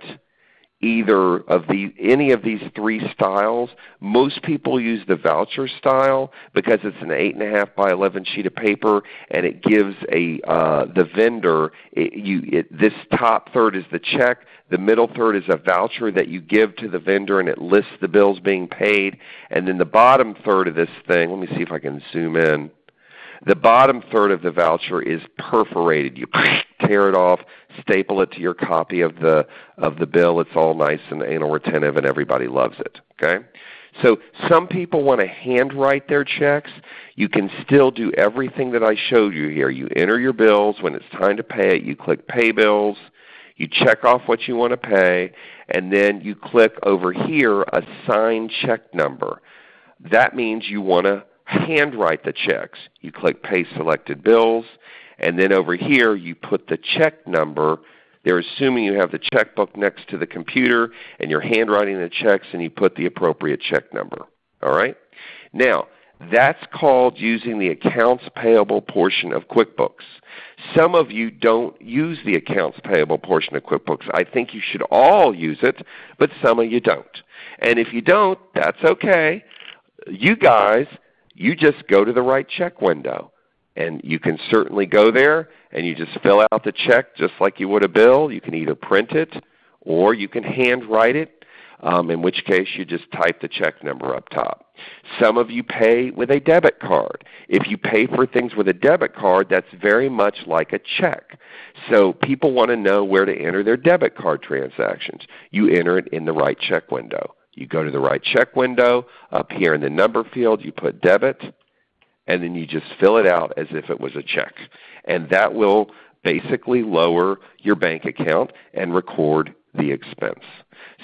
either of the any of these three styles. Most people use the voucher style because it's an 8.5 by 11 sheet of paper and it gives a uh, the vendor it, you, it, this top third is the check, the middle third is a voucher that you give to the vendor and it lists the bills being paid, and then the bottom third of this thing. Let me see if I can zoom in. The bottom third of the voucher is perforated. You tear it off, staple it to your copy of the, of the bill. It's all nice and anal retentive and everybody loves it. Okay? So some people want to handwrite their checks. You can still do everything that I showed you here. You enter your bills. When it's time to pay it, you click Pay Bills. You check off what you want to pay, and then you click over here Assign Check Number. That means you want to handwrite the checks. You click Pay Selected Bills, and then over here you put the check number. They're assuming you have the checkbook next to the computer and you're handwriting the checks and you put the appropriate check number. All right? Now, that's called using the accounts payable portion of QuickBooks. Some of you don't use the accounts payable portion of QuickBooks. I think you should all use it, but some of you don't. And if you don't, that's okay. You guys you just go to the write check window. And you can certainly go there and you just fill out the check just like you would a bill. You can either print it or you can handwrite it, um, in which case you just type the check number up top. Some of you pay with a debit card. If you pay for things with a debit card, that's very much like a check. So people want to know where to enter their debit card transactions. You enter it in the write check window. You go to the write check window. Up here in the number field you put debit, and then you just fill it out as if it was a check. And that will basically lower your bank account and record the expense.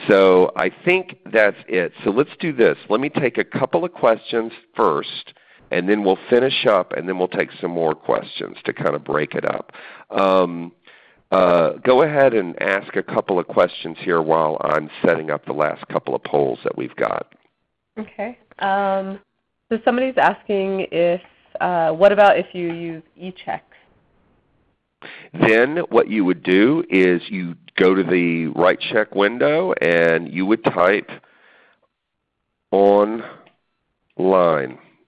So I think that's it. So let's do this. Let me take a couple of questions first, and then we'll finish up, and then we'll take some more questions to kind of break it up. Um, uh, go ahead and ask a couple of questions here while I'm setting up the last couple of polls that we've got. Okay. Um, so somebody's asking if, uh, what about if you use eCheck? Then what you would do is you go to the write check window and you would type online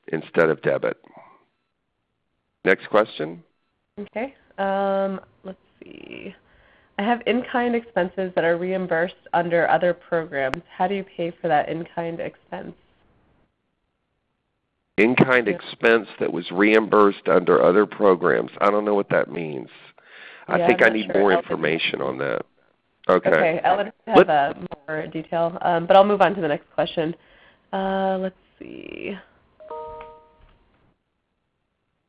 instead of debit. Next question. Okay. Um, let's see. I have in-kind expenses that are reimbursed under other programs. How do you pay for that in-kind expense? In-kind expense that was reimbursed under other programs. I don't know what that means. I Yeah, think I'm I need sure. more information on that. Okay. Okay, Ellen have uh, more detail, um, but I'll move on to the next question. Uh, let's see.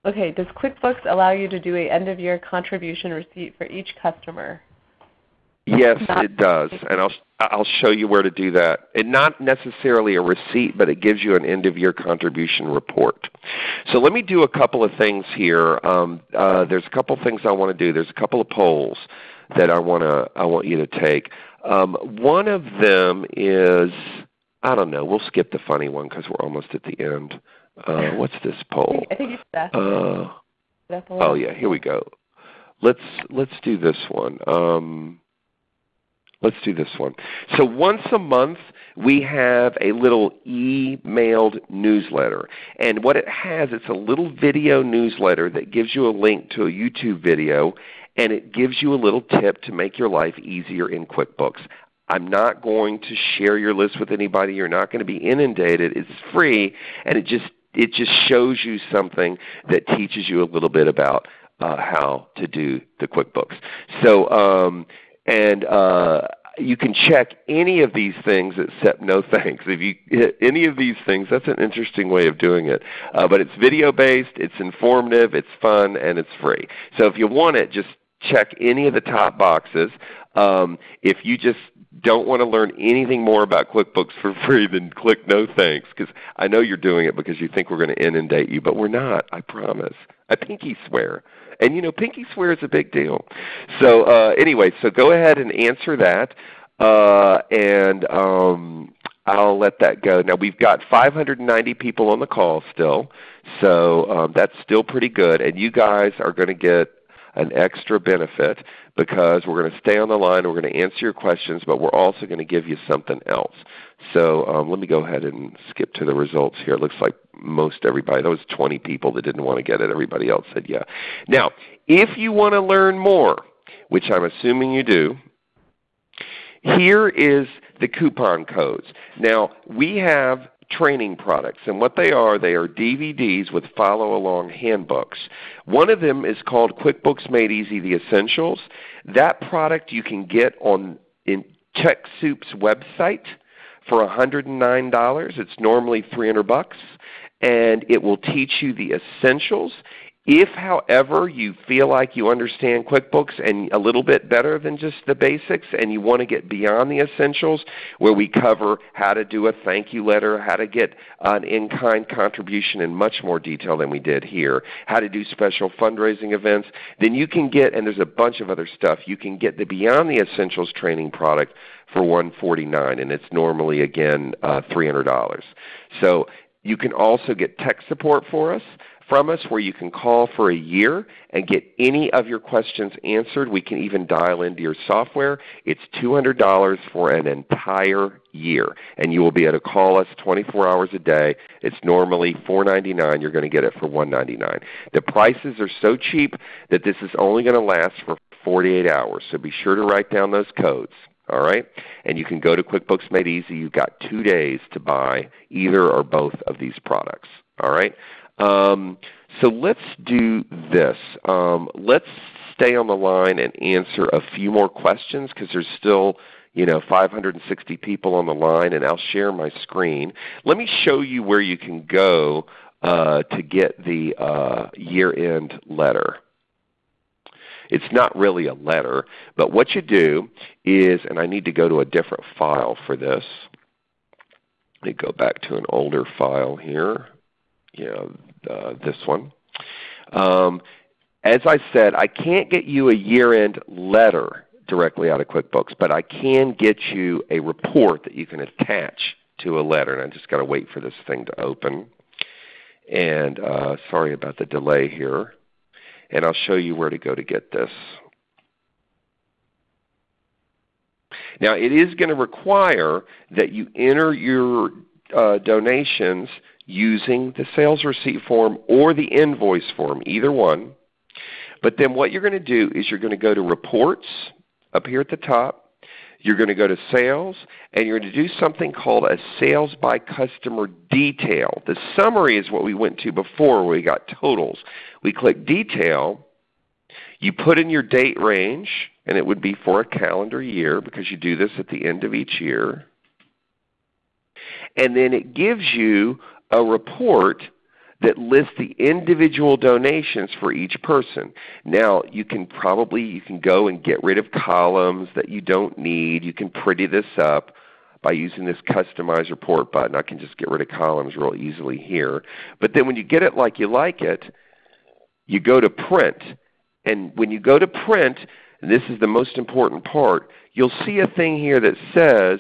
Okay, does QuickBooks allow you to do a end-of-year contribution receipt for each customer? Yes, it does, and I'll I'll show you where to do that. And not necessarily a receipt, but it gives you an end-of-year contribution report. So let me do a couple of things here. Um, uh, there's a couple of things I want to do. There's a couple of polls that I want to I want you to take. Um, one of them is I don't know. We'll skip the funny one because we're almost at the end. Uh, what's this I poll? think, I think should ask. Uh, a Oh yeah, here we go. Let's let's do this one. Um, let's do this one. So once a month we have a little emailed newsletter, and what it has, it's a little video newsletter that gives you a link to a YouTube video, and it gives you a little tip to make your life easier in QuickBooks. I'm not going to share your list with anybody. You're not going to be inundated. It's free, and it just it just shows you something that teaches you a little bit about uh, how to do the QuickBooks. So, um, and uh, you can check any of these things except no thanks. If you hit any of these things, that's an interesting way of doing it. Uh, but it's video based, it's informative, it's fun, and it's free. So if you want it, just check any of the top boxes. Um, if you just don't want to learn anything more about QuickBooks for free, then click no thanks because I know you're doing it because you think we're going to inundate you, but we're not. I promise. I pinky swear. And you know, pinky swear is a big deal. So uh, anyway, so go ahead and answer that, uh, and um, I'll let that go. Now we've got 590 people on the call still, so um, that's still pretty good. And you guys are going to get an extra benefit because we're going to stay on the line. We're going to answer your questions, but we're also going to give you something else. So um, let me go ahead and skip to the results here. It looks like most everybody, those 20 people that didn't want to get it, everybody else said yeah. Now, if you want to learn more, which I'm assuming you do, here is the coupon codes. Now, we have training products, and what they are, they are DVDs with follow-along handbooks. One of them is called QuickBooks Made Easy: The Essentials. That product you can get on in TechSoup's website for $109. It's normally 300 bucks, and it will teach you the essentials. If, however, you feel like you understand QuickBooks and a little bit better than just the basics and you want to get beyond the essentials where we cover how to do a thank you letter, how to get an in-kind contribution in much more detail than we did here, how to do special fundraising events, then you can get, and there's a bunch of other stuff, you can get the Beyond the Essentials training product for 149 and it's normally again uh, $300. So you can also get tech support for us from us where you can call for a year and get any of your questions answered. We can even dial into your software. It's $200 for an entire year. And you will be able to call us 24 hours a day. It's normally 499. You're going to get it for 199. The prices are so cheap that this is only going to last for 48 hours. So be sure to write down those codes. All right? And you can go to QuickBooks Made Easy. You've got two days to buy either or both of these products. All right? Um, so let's do this. Um, let's stay on the line and answer a few more questions because there's still you know 560 people on the line, and I'll share my screen. Let me show you where you can go uh, to get the uh, year-end letter. It's not really a letter, but what you do is, and I need to go to a different file for this. Let me go back to an older file here. Yeah, uh, this one. Um, as I said, I can't get you a year-end letter directly out of QuickBooks, but I can get you a report that you can attach to a letter. And I just got to wait for this thing to open. And uh, sorry about the delay here. And I'll show you where to go to get this. Now it is going to require that you enter your uh, donations using the sales receipt form or the invoice form, either one. But then what you're going to do is you're going to go to Reports up here at the top. You're going to go to Sales, and you're going to do something called a Sales by Customer Detail. The summary is what we went to before where we got totals. We click Detail. You put in your date range, and it would be for a calendar year because you do this at the end of each year. And then it gives you a report that lists the individual donations for each person. Now you can probably you can go and get rid of columns that you don't need. You can pretty this up by using this customize report button. I can just get rid of columns real easily here. But then when you get it like you like it, you go to print. And when you go to print, and this is the most important part, you'll see a thing here that says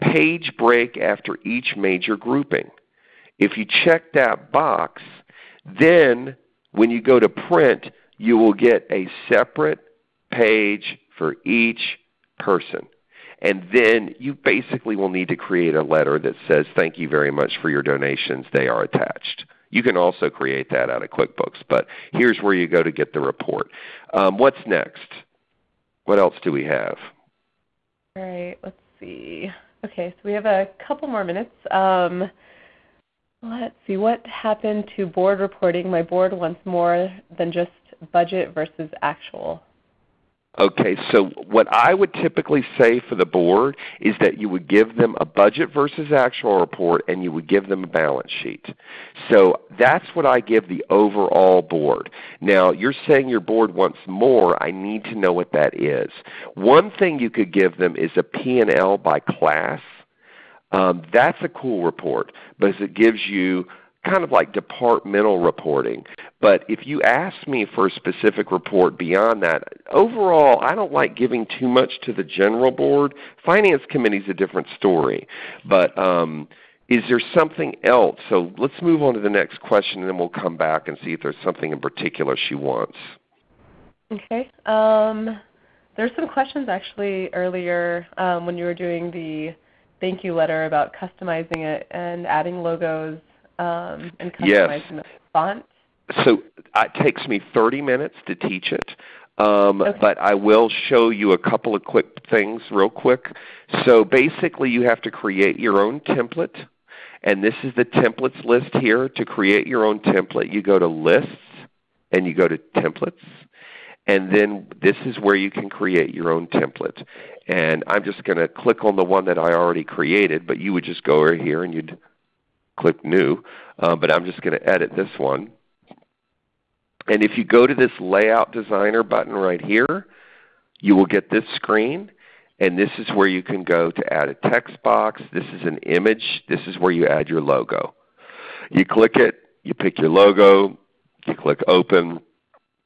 page break after each major grouping. If you check that box, then when you go to print, you will get a separate page for each person. And then you basically will need to create a letter that says, thank you very much for your donations. They are attached. You can also create that out of QuickBooks, but here's where you go to get the report. Um, what's next? What else do we have? All right, let's see. Okay, so we have a couple more minutes. Um, Let's see, what happened to board reporting? My board wants more than just budget versus actual. Okay, so what I would typically say for the board is that you would give them a budget versus actual report and you would give them a balance sheet. So that's what I give the overall board. Now you're saying your board wants more. I need to know what that is. One thing you could give them is a P&L by class. Um, that's a cool report because it gives you kind of like departmental reporting. But if you ask me for a specific report beyond that, overall I don't like giving too much to the general board. Finance committee is a different story. But um, is there something else? So let's move on to the next question and then we'll come back and see if there's something in particular she wants. Okay. Um, there's some questions actually earlier um, when you were doing the thank you letter about customizing it and adding logos um, and customizing yes. the font? So it takes me 30 minutes to teach it. Um, okay. But I will show you a couple of quick things real quick. So basically you have to create your own template. And this is the templates list here. To create your own template, you go to Lists and you go to Templates. And then this is where you can create your own template. And I'm just going to click on the one that I already created, but you would just go over here and you'd click New. Uh, but I'm just going to edit this one. And if you go to this Layout Designer button right here, you will get this screen. And this is where you can go to add a text box. This is an image. This is where you add your logo. You click it, you pick your logo, you click Open,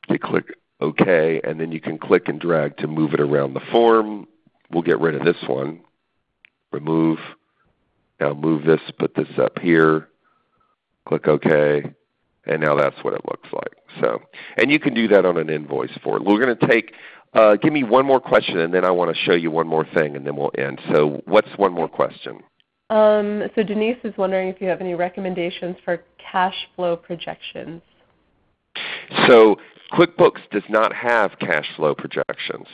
you click OK, and then you can click and drag to move it around the form. We'll get rid of this one. Remove. Now move this, put this up here. Click OK. And now that's what it looks like. So, And you can do that on an invoice for it. We're going to take, uh, give me one more question and then I want to show you one more thing and then we'll end. So what's one more question? Um, so Denise is wondering if you have any recommendations for cash flow projections. So QuickBooks does not have cash flow projections.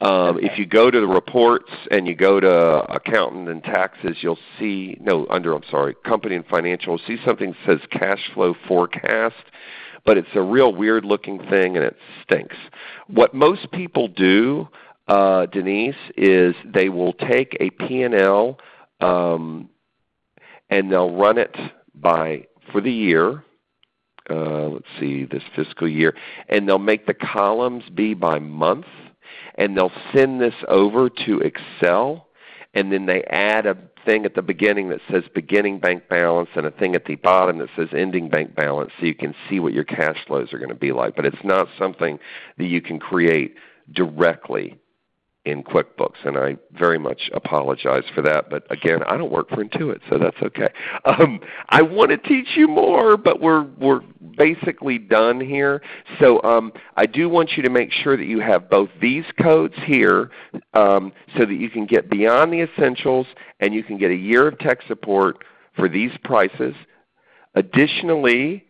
Um, okay. If you go to the reports and you go to accountant and taxes, you'll see, no, under, I'm sorry, company and financial, you'll see something that says cash flow forecast, but it's a real weird looking thing and it stinks. What most people do, uh, Denise, is they will take a P&L um, and they'll run it by for the year uh, let's see, this fiscal year, and they'll make the columns be by month, and they'll send this over to Excel, and then they add a thing at the beginning that says beginning bank balance and a thing at the bottom that says ending bank balance so you can see what your cash flows are going to be like. But it's not something that you can create directly in QuickBooks, and I very much apologize for that. But again, I don't work for Intuit, so that's okay. Um, I want to teach you more, but we're we're basically done here. So um, I do want you to make sure that you have both these codes here, um, so that you can get beyond the essentials, and you can get a year of tech support for these prices. Additionally,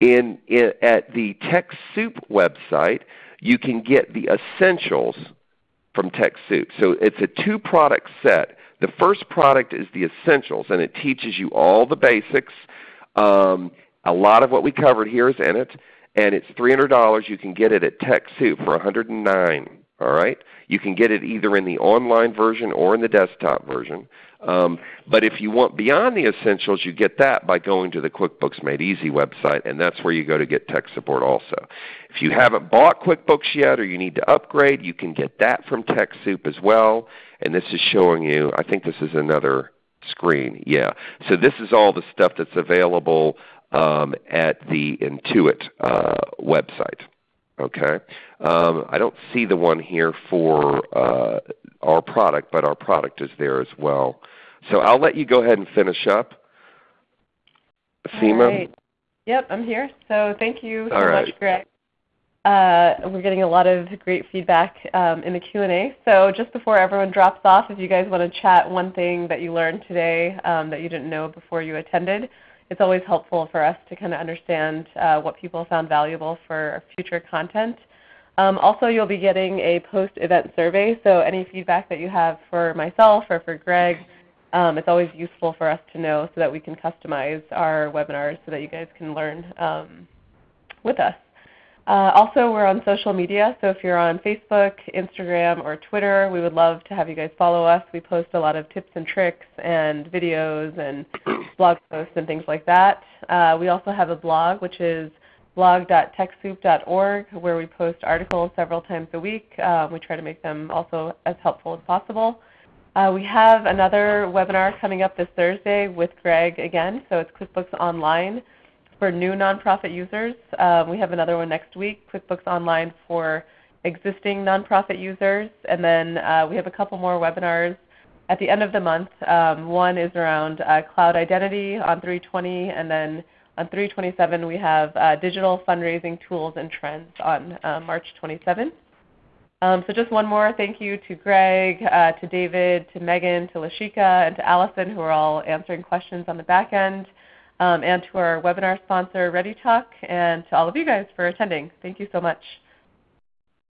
in, in at the TechSoup website, you can get the essentials from TechSoup. So it's a two-product set. The first product is the Essentials, and it teaches you all the basics. Um, a lot of what we covered here is in it, and it's $300. You can get it at TechSoup for 109. all right? You can get it either in the online version or in the desktop version. Um, but if you want beyond the essentials, you get that by going to the QuickBooks Made Easy website, and that's where you go to get tech support also. If you haven't bought QuickBooks yet or you need to upgrade, you can get that from TechSoup as well. And this is showing you, I think this is another screen. Yeah. So this is all the stuff that's available um, at the Intuit uh, website. Okay. Um, I don't see the one here for uh, our product, but our product is there as well. So I'll let you go ahead and finish up. Seema? Right. Yep, I'm here. So thank you so much, Greg. Uh, we're getting a lot of great feedback um, in the Q&A. So just before everyone drops off, if you guys want to chat one thing that you learned today um, that you didn't know before you attended, it's always helpful for us to kind of understand uh, what people found valuable for future content. Um, also, you'll be getting a post-event survey, so any feedback that you have for myself or for Greg, um, it's always useful for us to know so that we can customize our webinars so that you guys can learn um, with us. Uh, also, we're on social media, so if you're on Facebook, Instagram, or Twitter, we would love to have you guys follow us. We post a lot of tips and tricks and videos and blog posts and things like that. Uh, we also have a blog, which is blog.techsoup.org, where we post articles several times a week. Uh, we try to make them also as helpful as possible. Uh, we have another webinar coming up this Thursday with Greg again, so it's QuickBooks Online for new nonprofit users. Um, we have another one next week, QuickBooks Online for existing nonprofit users. And then uh, we have a couple more webinars at the end of the month. Um, one is around uh, cloud identity on 320, and then on 327 we have uh, digital fundraising tools and trends on uh, March 27th. Um, so just one more thank you to Greg, uh, to David, to Megan, to Lashika, and to Allison who are all answering questions on the back end um, and to our webinar sponsor ReadyTalk, and to all of you guys for attending. Thank you so much.